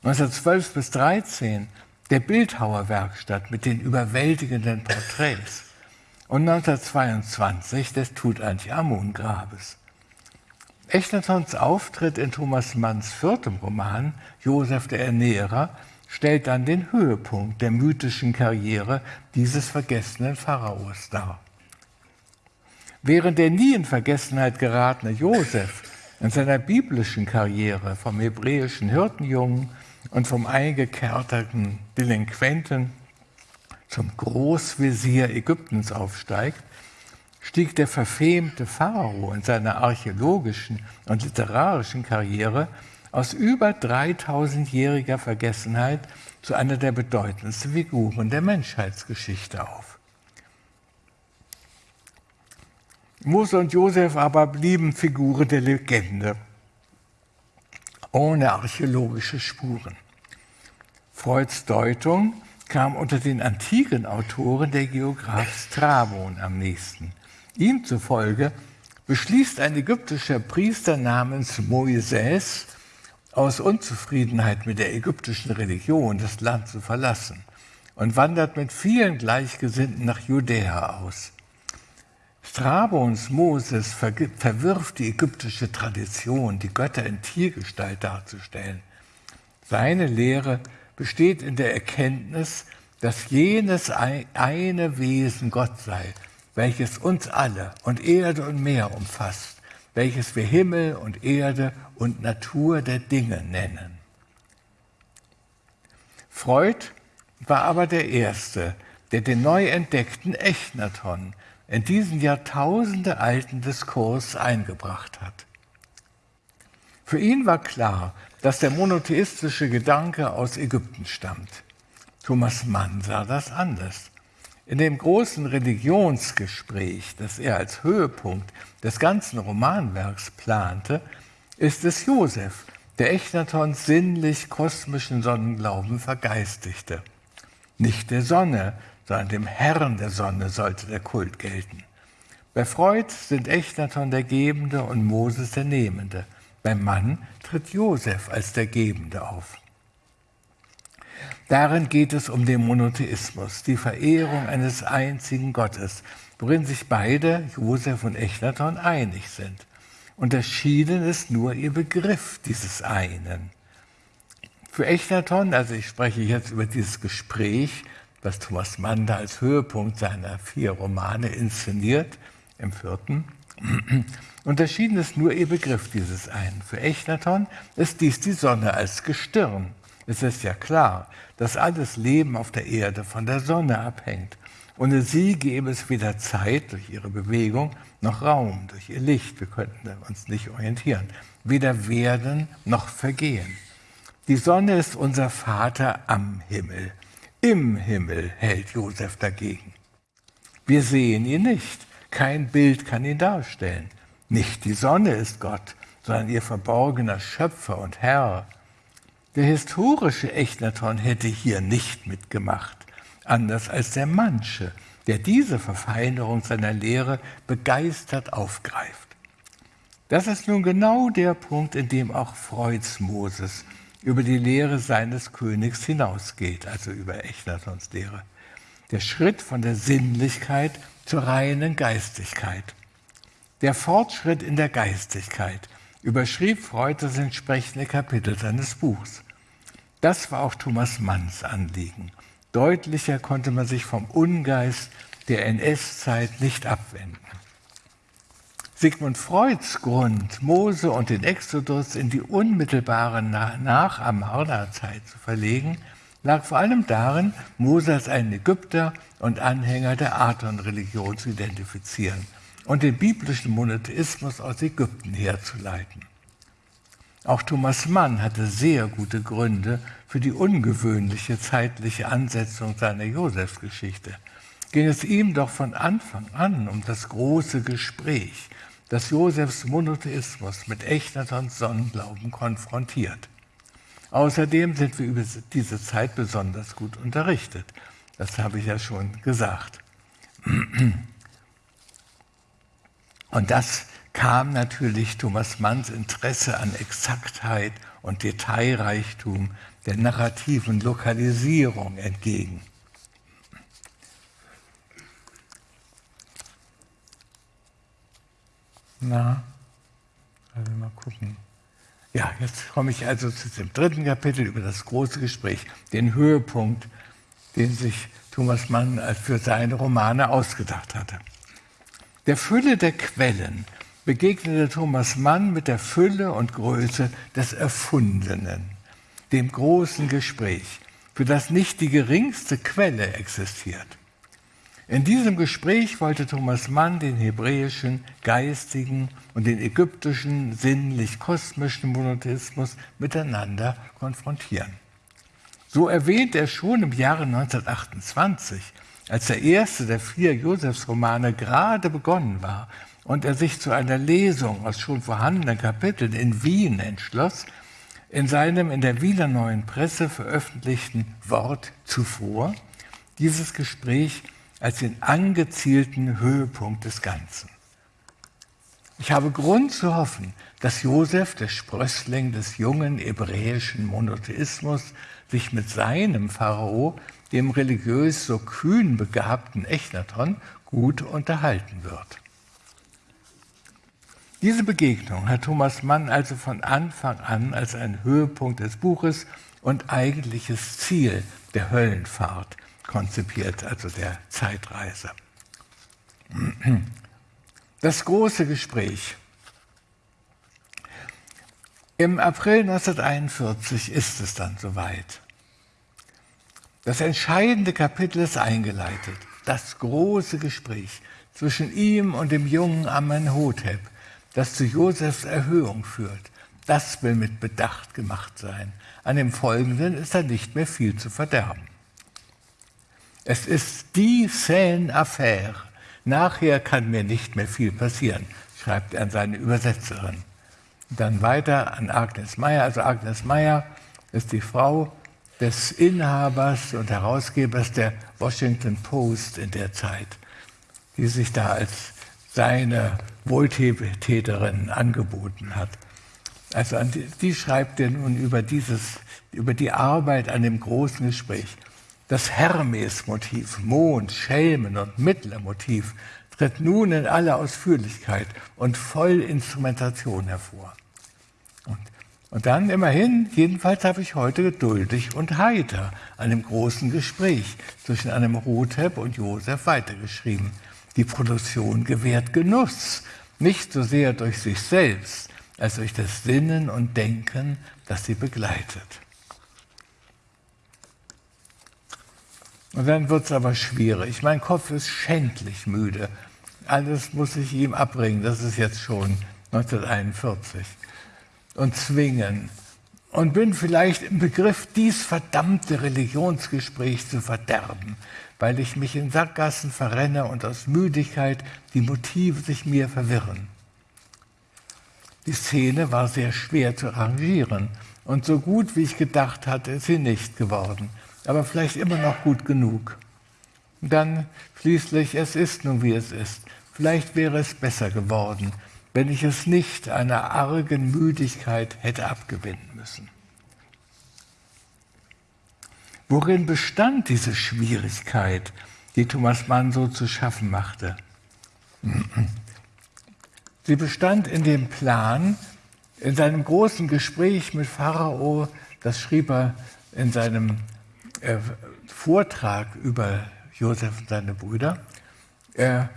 Speaker 3: 1912 bis 13 der Bildhauerwerkstatt mit den überwältigenden Porträts und 1922 des Tutanchamun-Grabes. Echnatons Auftritt in Thomas Manns viertem Roman Josef der Ernährer stellt dann den Höhepunkt der mythischen Karriere dieses vergessenen Pharaos dar. Während der nie in Vergessenheit geratene Josef in seiner biblischen Karriere vom hebräischen Hirtenjungen und vom eingekerterten Delinquenten zum Großvezier Ägyptens aufsteigt, stieg der verfemte Pharao in seiner archäologischen und literarischen Karriere aus über 3000-jähriger Vergessenheit zu einer der bedeutendsten Figuren der Menschheitsgeschichte auf. Mose und Josef aber blieben Figuren der Legende, ohne archäologische Spuren. Freuds Deutung kam unter den antiken Autoren der Geograph Strabon am nächsten. Ihm zufolge beschließt ein ägyptischer Priester namens Moises aus Unzufriedenheit mit der ägyptischen Religion das Land zu verlassen und wandert mit vielen Gleichgesinnten nach Judäa aus. Strabons Moses verwirft die ägyptische Tradition, die Götter in Tiergestalt darzustellen. Seine Lehre besteht in der Erkenntnis, dass jenes eine Wesen Gott sei, welches uns alle und Erde und Meer umfasst, welches wir Himmel und Erde und Natur der Dinge nennen. Freud war aber der Erste, der den neu entdeckten Echnaton in diesen Jahrtausende alten Diskurs eingebracht hat. Für ihn war klar, dass der monotheistische Gedanke aus Ägypten stammt. Thomas Mann sah das anders. In dem großen Religionsgespräch, das er als Höhepunkt des ganzen Romanwerks plante, ist es Josef, der Echnatons sinnlich-kosmischen Sonnenglauben vergeistigte. Nicht der Sonne, sondern dem Herrn der Sonne sollte der Kult gelten. Bei Freud sind Echnaton der Gebende und Moses der Nehmende. Beim Mann tritt Josef als der Gebende auf. Darin geht es um den Monotheismus, die Verehrung eines einzigen Gottes, worin sich beide, Josef und Echnaton, einig sind. Unterschieden ist nur ihr Begriff dieses einen. Für Echnaton, also ich spreche jetzt über dieses Gespräch, was Thomas Mann da als Höhepunkt seiner vier Romane inszeniert, im vierten, unterschieden ist nur ihr Begriff dieses einen. Für Echnaton ist dies die Sonne als Gestirn, es ist ja klar, dass alles Leben auf der Erde von der Sonne abhängt. Ohne sie gäbe es weder Zeit durch ihre Bewegung noch Raum durch ihr Licht. Wir könnten uns nicht orientieren. Weder werden noch vergehen. Die Sonne ist unser Vater am Himmel. Im Himmel hält Josef dagegen. Wir sehen ihn nicht. Kein Bild kann ihn darstellen. Nicht die Sonne ist Gott, sondern ihr verborgener Schöpfer und Herr. Der historische Echnaton hätte hier nicht mitgemacht, anders als der Manche, der diese Verfeinerung seiner Lehre begeistert aufgreift. Das ist nun genau der Punkt, in dem auch Freuds Moses über die Lehre seines Königs hinausgeht, also über Echnatons Lehre. Der Schritt von der Sinnlichkeit zur reinen Geistigkeit. Der Fortschritt in der Geistigkeit überschrieb Freud das entsprechende Kapitel seines Buchs. Das war auch Thomas Manns Anliegen. Deutlicher konnte man sich vom Ungeist der NS-Zeit nicht abwenden. Sigmund Freuds Grund, Mose und den Exodus in die unmittelbare Nach-Amarna-Zeit zu verlegen, lag vor allem darin, Mose als einen Ägypter und Anhänger der Aton-Religion zu identifizieren und den biblischen Monotheismus aus Ägypten herzuleiten. Auch Thomas Mann hatte sehr gute Gründe für die ungewöhnliche zeitliche Ansetzung seiner Josefsgeschichte. Ging es ihm doch von Anfang an um das große Gespräch, das Josefs Monotheismus mit Echnatons Sonnenglauben konfrontiert. Außerdem sind wir über diese Zeit besonders gut unterrichtet. Das habe ich ja schon gesagt. Und das kam natürlich Thomas Manns Interesse an Exaktheit und Detailreichtum der narrativen Lokalisierung entgegen. Na, also mal gucken. Ja, jetzt komme ich also zu dem dritten Kapitel über das große Gespräch, den Höhepunkt, den sich Thomas Mann für seine Romane ausgedacht hatte. Der Fülle der Quellen begegnete Thomas Mann mit der Fülle und Größe des Erfundenen, dem großen Gespräch, für das nicht die geringste Quelle existiert. In diesem Gespräch wollte Thomas Mann den hebräischen geistigen und den ägyptischen sinnlich-kosmischen Monotheismus miteinander konfrontieren. So erwähnt er schon im Jahre 1928, als der erste der vier Josefsromane gerade begonnen war und er sich zu einer Lesung aus schon vorhandenen Kapiteln in Wien entschloss, in seinem in der Wiener Neuen Presse veröffentlichten Wort zuvor dieses Gespräch als den angezielten Höhepunkt des Ganzen. Ich habe Grund zu hoffen, dass Josef, der Sprössling des jungen hebräischen Monotheismus, sich mit seinem Pharao, dem religiös so kühn begabten Echnaton, gut unterhalten wird. Diese Begegnung hat Thomas Mann also von Anfang an als einen Höhepunkt des Buches und eigentliches Ziel der Höllenfahrt konzipiert, also der Zeitreise. Das große Gespräch. Im April 1941 ist es dann soweit. Das entscheidende Kapitel ist eingeleitet. Das große Gespräch zwischen ihm und dem jungen Amenhotep, das zu Josefs Erhöhung führt. Das will mit Bedacht gemacht sein. An dem Folgenden ist da nicht mehr viel zu verderben. Es ist die Seine Affaire. Nachher kann mir nicht mehr viel passieren, schreibt er an seine Übersetzerin. Dann weiter an Agnes Meyer. Also Agnes Meyer ist die Frau des Inhabers und Herausgebers der Washington Post in der Zeit, die sich da als seine Wohltäterin angeboten hat. Also die, die schreibt er nun über, dieses, über die Arbeit an dem großen Gespräch. Das Hermes-Motiv, Mond, Schelmen und Mittlermotiv tritt nun in aller Ausführlichkeit und Vollinstrumentation hervor. Und, und dann immerhin, jedenfalls habe ich heute geduldig und heiter an dem großen Gespräch zwischen einem Rothep und Josef weitergeschrieben. Die Produktion gewährt Genuss, nicht so sehr durch sich selbst, als durch das Sinnen und Denken, das sie begleitet. Und dann wird es aber schwierig. Mein Kopf ist schändlich müde. Alles muss ich ihm abbringen. Das ist jetzt schon 1941. Und zwingen. Und bin vielleicht im Begriff, dies verdammte Religionsgespräch zu verderben, weil ich mich in Sackgassen verrenne und aus Müdigkeit die Motive sich mir verwirren. Die Szene war sehr schwer zu arrangieren und so gut, wie ich gedacht hatte, ist sie nicht geworden aber vielleicht immer noch gut genug. Und dann schließlich, es ist nun wie es ist. Vielleicht wäre es besser geworden, wenn ich es nicht einer argen Müdigkeit hätte abgewinnen müssen. Worin bestand diese Schwierigkeit, die Thomas Mann so zu schaffen machte? Sie bestand in dem Plan, in seinem großen Gespräch mit Pharao, das schrieb er in seinem äh, Vortrag über Josef und seine Brüder. Er,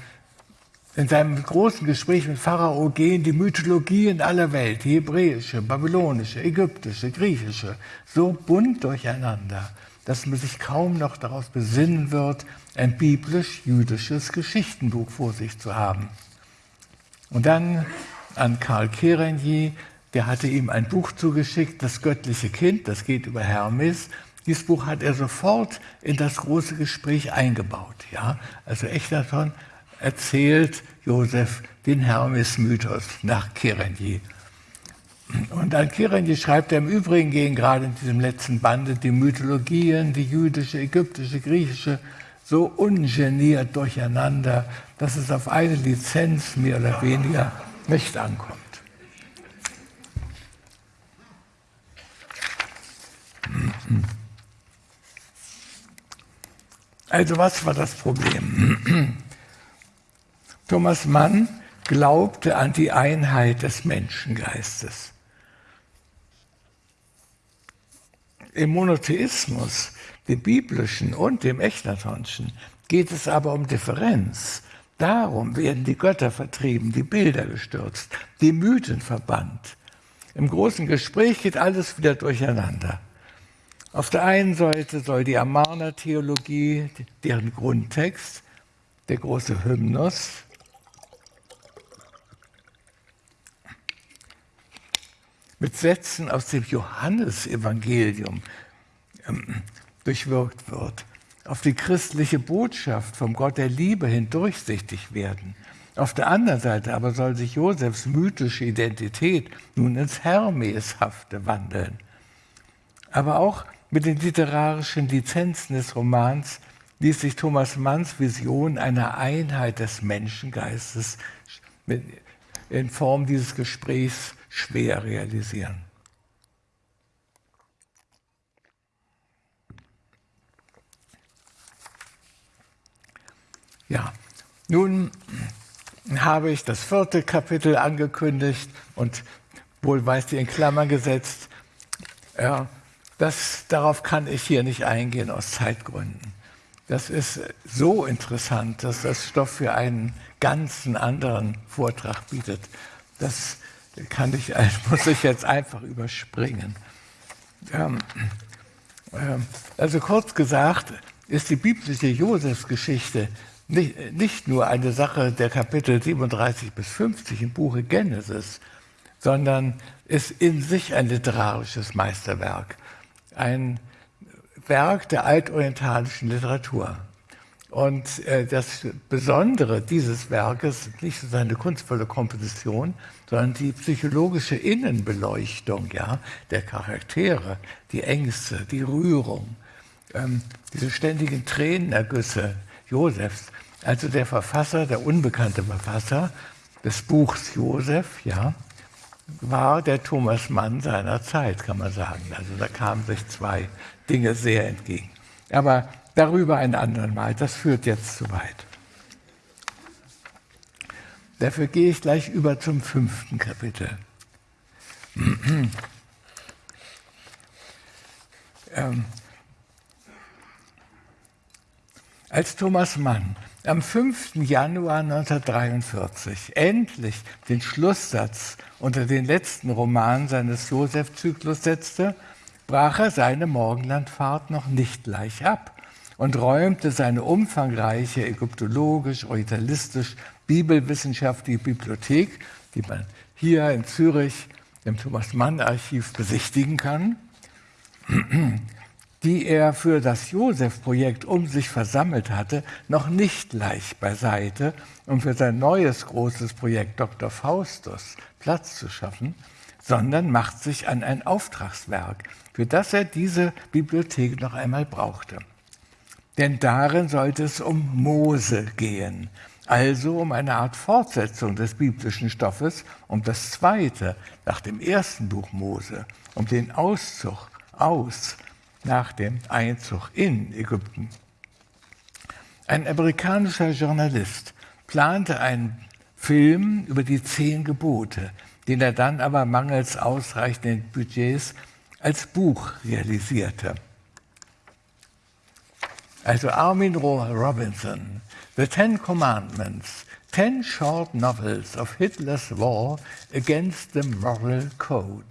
Speaker 3: in seinem großen Gespräch mit Pharao gehen die Mythologien aller Welt, die hebräische, babylonische, ägyptische, griechische, so bunt durcheinander, dass man sich kaum noch darauf besinnen wird, ein biblisch-jüdisches Geschichtenbuch vor sich zu haben. Und dann an Karl Kerenyi, der hatte ihm ein Buch zugeschickt, Das göttliche Kind, das geht über Hermes. Dieses Buch hat er sofort in das große Gespräch eingebaut. Ja? Also Echterton erzählt Josef den Hermes-Mythos nach Kerenyi. Und an Kirenyi schreibt er im Übrigen gehen gerade in diesem letzten Bande die Mythologien, die jüdische, ägyptische, griechische, so ungeniert durcheinander, dass es auf eine Lizenz mehr oder weniger nicht ankommt. Also was war das Problem? Thomas Mann glaubte an die Einheit des Menschengeistes. Im Monotheismus, dem biblischen und dem echnatonschen, geht es aber um Differenz. Darum werden die Götter vertrieben, die Bilder gestürzt, die Mythen verbannt. Im großen Gespräch geht alles wieder durcheinander. Auf der einen Seite soll die Amarna-Theologie, deren Grundtext, der große Hymnus, mit Sätzen aus dem Johannesevangelium ähm, durchwirkt wird, auf die christliche Botschaft vom Gott der Liebe hin durchsichtig werden. Auf der anderen Seite aber soll sich Josefs mythische Identität nun ins Hermeshafte wandeln. Aber auch mit den literarischen Lizenzen des Romans ließ sich Thomas Manns Vision einer Einheit des Menschengeistes in Form dieses Gesprächs schwer realisieren. Ja, nun habe ich das vierte Kapitel angekündigt und wohlweislich in Klammern gesetzt. Ja, das, darauf kann ich hier nicht eingehen aus Zeitgründen. Das ist so interessant, dass das Stoff für einen ganzen anderen Vortrag bietet. Das kann ich, muss ich jetzt einfach überspringen. Ähm, ähm, also kurz gesagt ist die biblische Josefsgeschichte nicht, nicht nur eine Sache der Kapitel 37 bis 50 im Buche Genesis, sondern ist in sich ein literarisches Meisterwerk, ein Werk der altorientalischen Literatur. Und äh, das Besondere dieses Werkes ist nicht so seine kunstvolle Komposition, sondern die psychologische Innenbeleuchtung ja, der Charaktere, die Ängste, die Rührung, ähm, diese ständigen Tränenergüsse Josefs. Also der Verfasser, der unbekannte Verfasser des Buchs Josef, ja, war der Thomas Mann seiner Zeit, kann man sagen. Also da kamen sich zwei Dinge sehr entgegen. Aber darüber ein anderen Mal, das führt jetzt zu weit. Dafür gehe ich gleich über zum fünften Kapitel. ähm, als Thomas Mann am 5. Januar 1943 endlich den Schlusssatz unter den letzten Roman seines Josef-Zyklus setzte, brach er seine Morgenlandfahrt noch nicht gleich ab und räumte seine umfangreiche ägyptologisch, orientalistisch, bibelwissenschaftliche Bibliothek, die man hier in Zürich im Thomas Mann Archiv besichtigen kann, die er für das Josef-Projekt um sich versammelt hatte, noch nicht leicht beiseite, um für sein neues großes Projekt Dr. Faustus Platz zu schaffen, sondern macht sich an ein Auftragswerk, für das er diese Bibliothek noch einmal brauchte. Denn darin sollte es um Mose gehen, also um eine Art Fortsetzung des biblischen Stoffes, um das zweite nach dem ersten Buch Mose, um den Auszug aus nach dem Einzug in Ägypten. Ein amerikanischer Journalist plante einen Film über die zehn Gebote, den er dann aber mangels ausreichenden Budgets als Buch realisierte. Also Armin Robinson, The Ten Commandments, Ten Short Novels of Hitler's War Against the Moral Code.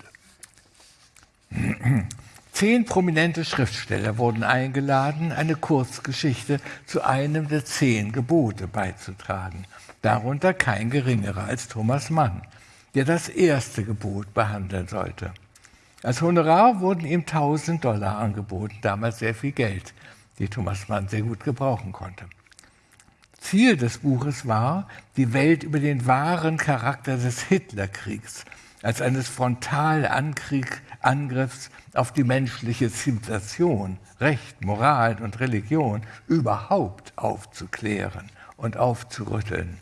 Speaker 3: Zehn prominente Schriftsteller wurden eingeladen, eine Kurzgeschichte zu einem der zehn Gebote beizutragen. Darunter kein geringerer als Thomas Mann, der das erste Gebot behandeln sollte. Als Honorar wurden ihm 1000 Dollar angeboten, damals sehr viel Geld, die Thomas Mann sehr gut gebrauchen konnte. Ziel des Buches war, die Welt über den wahren Charakter des Hitlerkriegs als eines Frontalangriffs auf die menschliche Zivilisation, Recht, Moral und Religion überhaupt aufzuklären und aufzurütteln.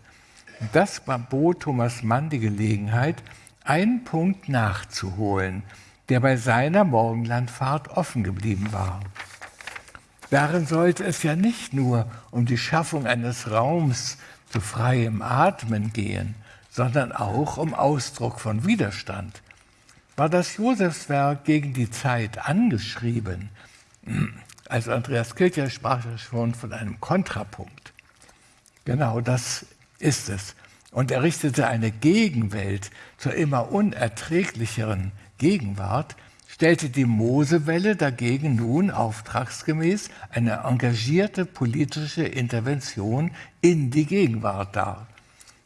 Speaker 3: Das bot Thomas Mann die Gelegenheit, einen Punkt nachzuholen, der bei seiner Morgenlandfahrt offen geblieben war. Darin sollte es ja nicht nur um die Schaffung eines Raums zu freiem Atmen gehen, sondern auch um Ausdruck von Widerstand. War das Josefswerk gegen die Zeit angeschrieben? Also Andreas Kircher sprach ja schon von einem Kontrapunkt. Genau das ist es. Und er richtete eine Gegenwelt zur immer unerträglicheren Gegenwart, stellte die Mosewelle dagegen nun auftragsgemäß eine engagierte politische Intervention in die Gegenwart dar.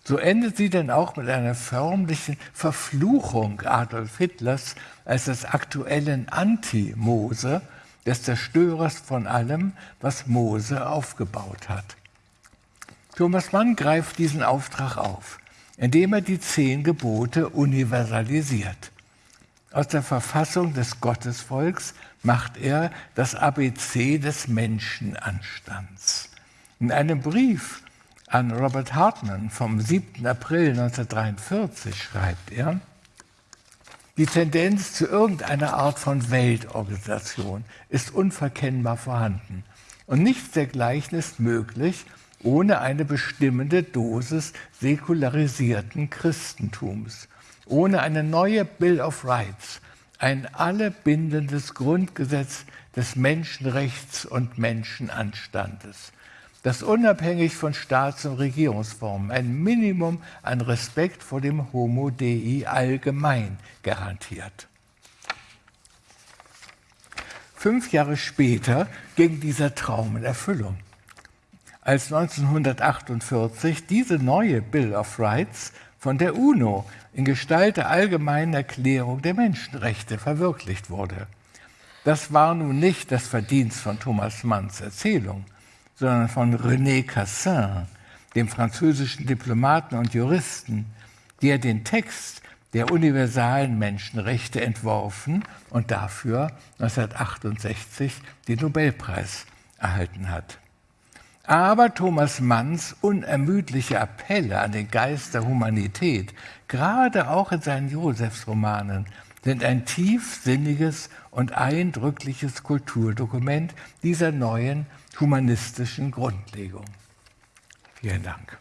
Speaker 3: So endet sie denn auch mit einer förmlichen Verfluchung Adolf Hitlers als des aktuellen Anti-Mose, des Zerstörers von allem, was Mose aufgebaut hat. Thomas Mann greift diesen Auftrag auf, indem er die zehn Gebote universalisiert. Aus der Verfassung des Gottesvolks macht er das ABC des Menschenanstands. In einem Brief an Robert Hartman vom 7. April 1943 schreibt er, die Tendenz zu irgendeiner Art von Weltorganisation ist unverkennbar vorhanden und nichts dergleichen ist möglich ohne eine bestimmende Dosis säkularisierten Christentums ohne eine neue Bill of Rights, ein allebindendes Grundgesetz des Menschenrechts und Menschenanstandes, das unabhängig von Staats- und Regierungsformen ein Minimum an Respekt vor dem Homo Dei allgemein garantiert. Fünf Jahre später ging dieser Traum in Erfüllung. Als 1948 diese neue Bill of Rights von der UNO in Gestalt der allgemeinen Erklärung der Menschenrechte verwirklicht wurde. Das war nun nicht das Verdienst von Thomas Manns Erzählung, sondern von René Cassin, dem französischen Diplomaten und Juristen, der den Text der universalen Menschenrechte entworfen und dafür 1968 den Nobelpreis erhalten hat. Aber Thomas Manns unermüdliche Appelle an den Geist der Humanität, gerade auch in seinen Josefsromanen, sind ein tiefsinniges und eindrückliches Kulturdokument dieser neuen humanistischen Grundlegung. Vielen Dank.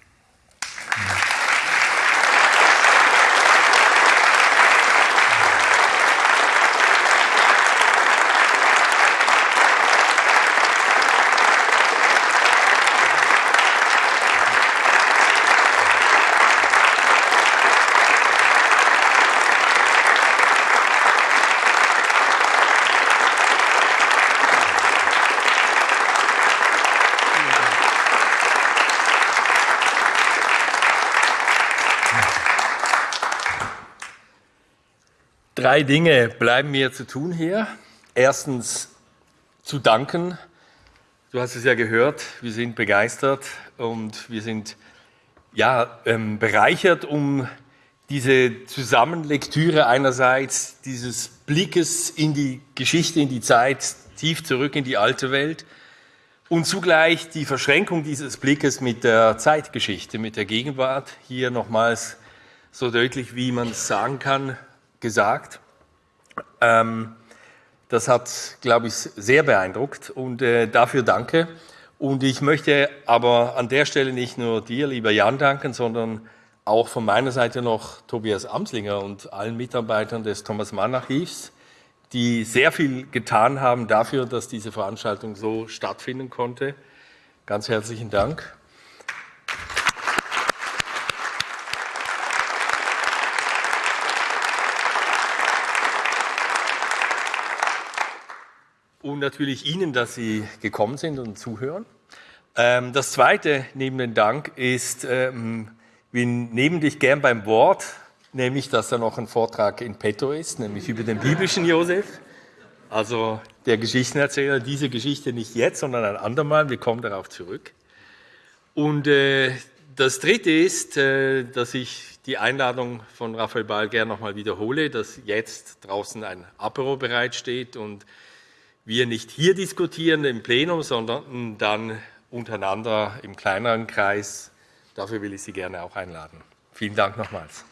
Speaker 2: Drei Dinge bleiben mir zu tun hier. Erstens zu danken. Du hast es ja gehört, wir sind begeistert und wir sind ja, ähm, bereichert um diese Zusammenlektüre einerseits dieses Blickes in die Geschichte, in die Zeit, tief zurück in die alte Welt und zugleich die Verschränkung dieses Blickes mit der Zeitgeschichte, mit der Gegenwart. Hier nochmals so deutlich, wie man es sagen kann, gesagt. Ähm, das hat, glaube ich, sehr beeindruckt und äh, dafür danke. Und ich möchte aber an der Stelle nicht nur dir, lieber Jan, danken, sondern auch von meiner Seite noch Tobias Amslinger und allen Mitarbeitern des Thomas Mann Archivs, die sehr viel getan haben dafür, dass diese Veranstaltung so stattfinden konnte. Ganz herzlichen Dank. Und natürlich Ihnen, dass Sie gekommen sind und zuhören. Ähm, das Zweite neben dem Dank ist, ähm, wir nehmen dich gern beim Wort, nämlich, dass da noch ein Vortrag in petto ist, nämlich über den biblischen Josef. Also der Geschichtenerzähler, diese Geschichte nicht jetzt, sondern ein andermal. Wir kommen darauf zurück. Und äh, das Dritte ist, äh, dass ich die Einladung von Raphael Ball gerne nochmal wiederhole, dass jetzt draußen ein Apero bereitsteht und wir nicht hier diskutieren im Plenum, sondern dann untereinander im kleineren Kreis. Dafür will ich Sie gerne auch einladen. Vielen Dank nochmals.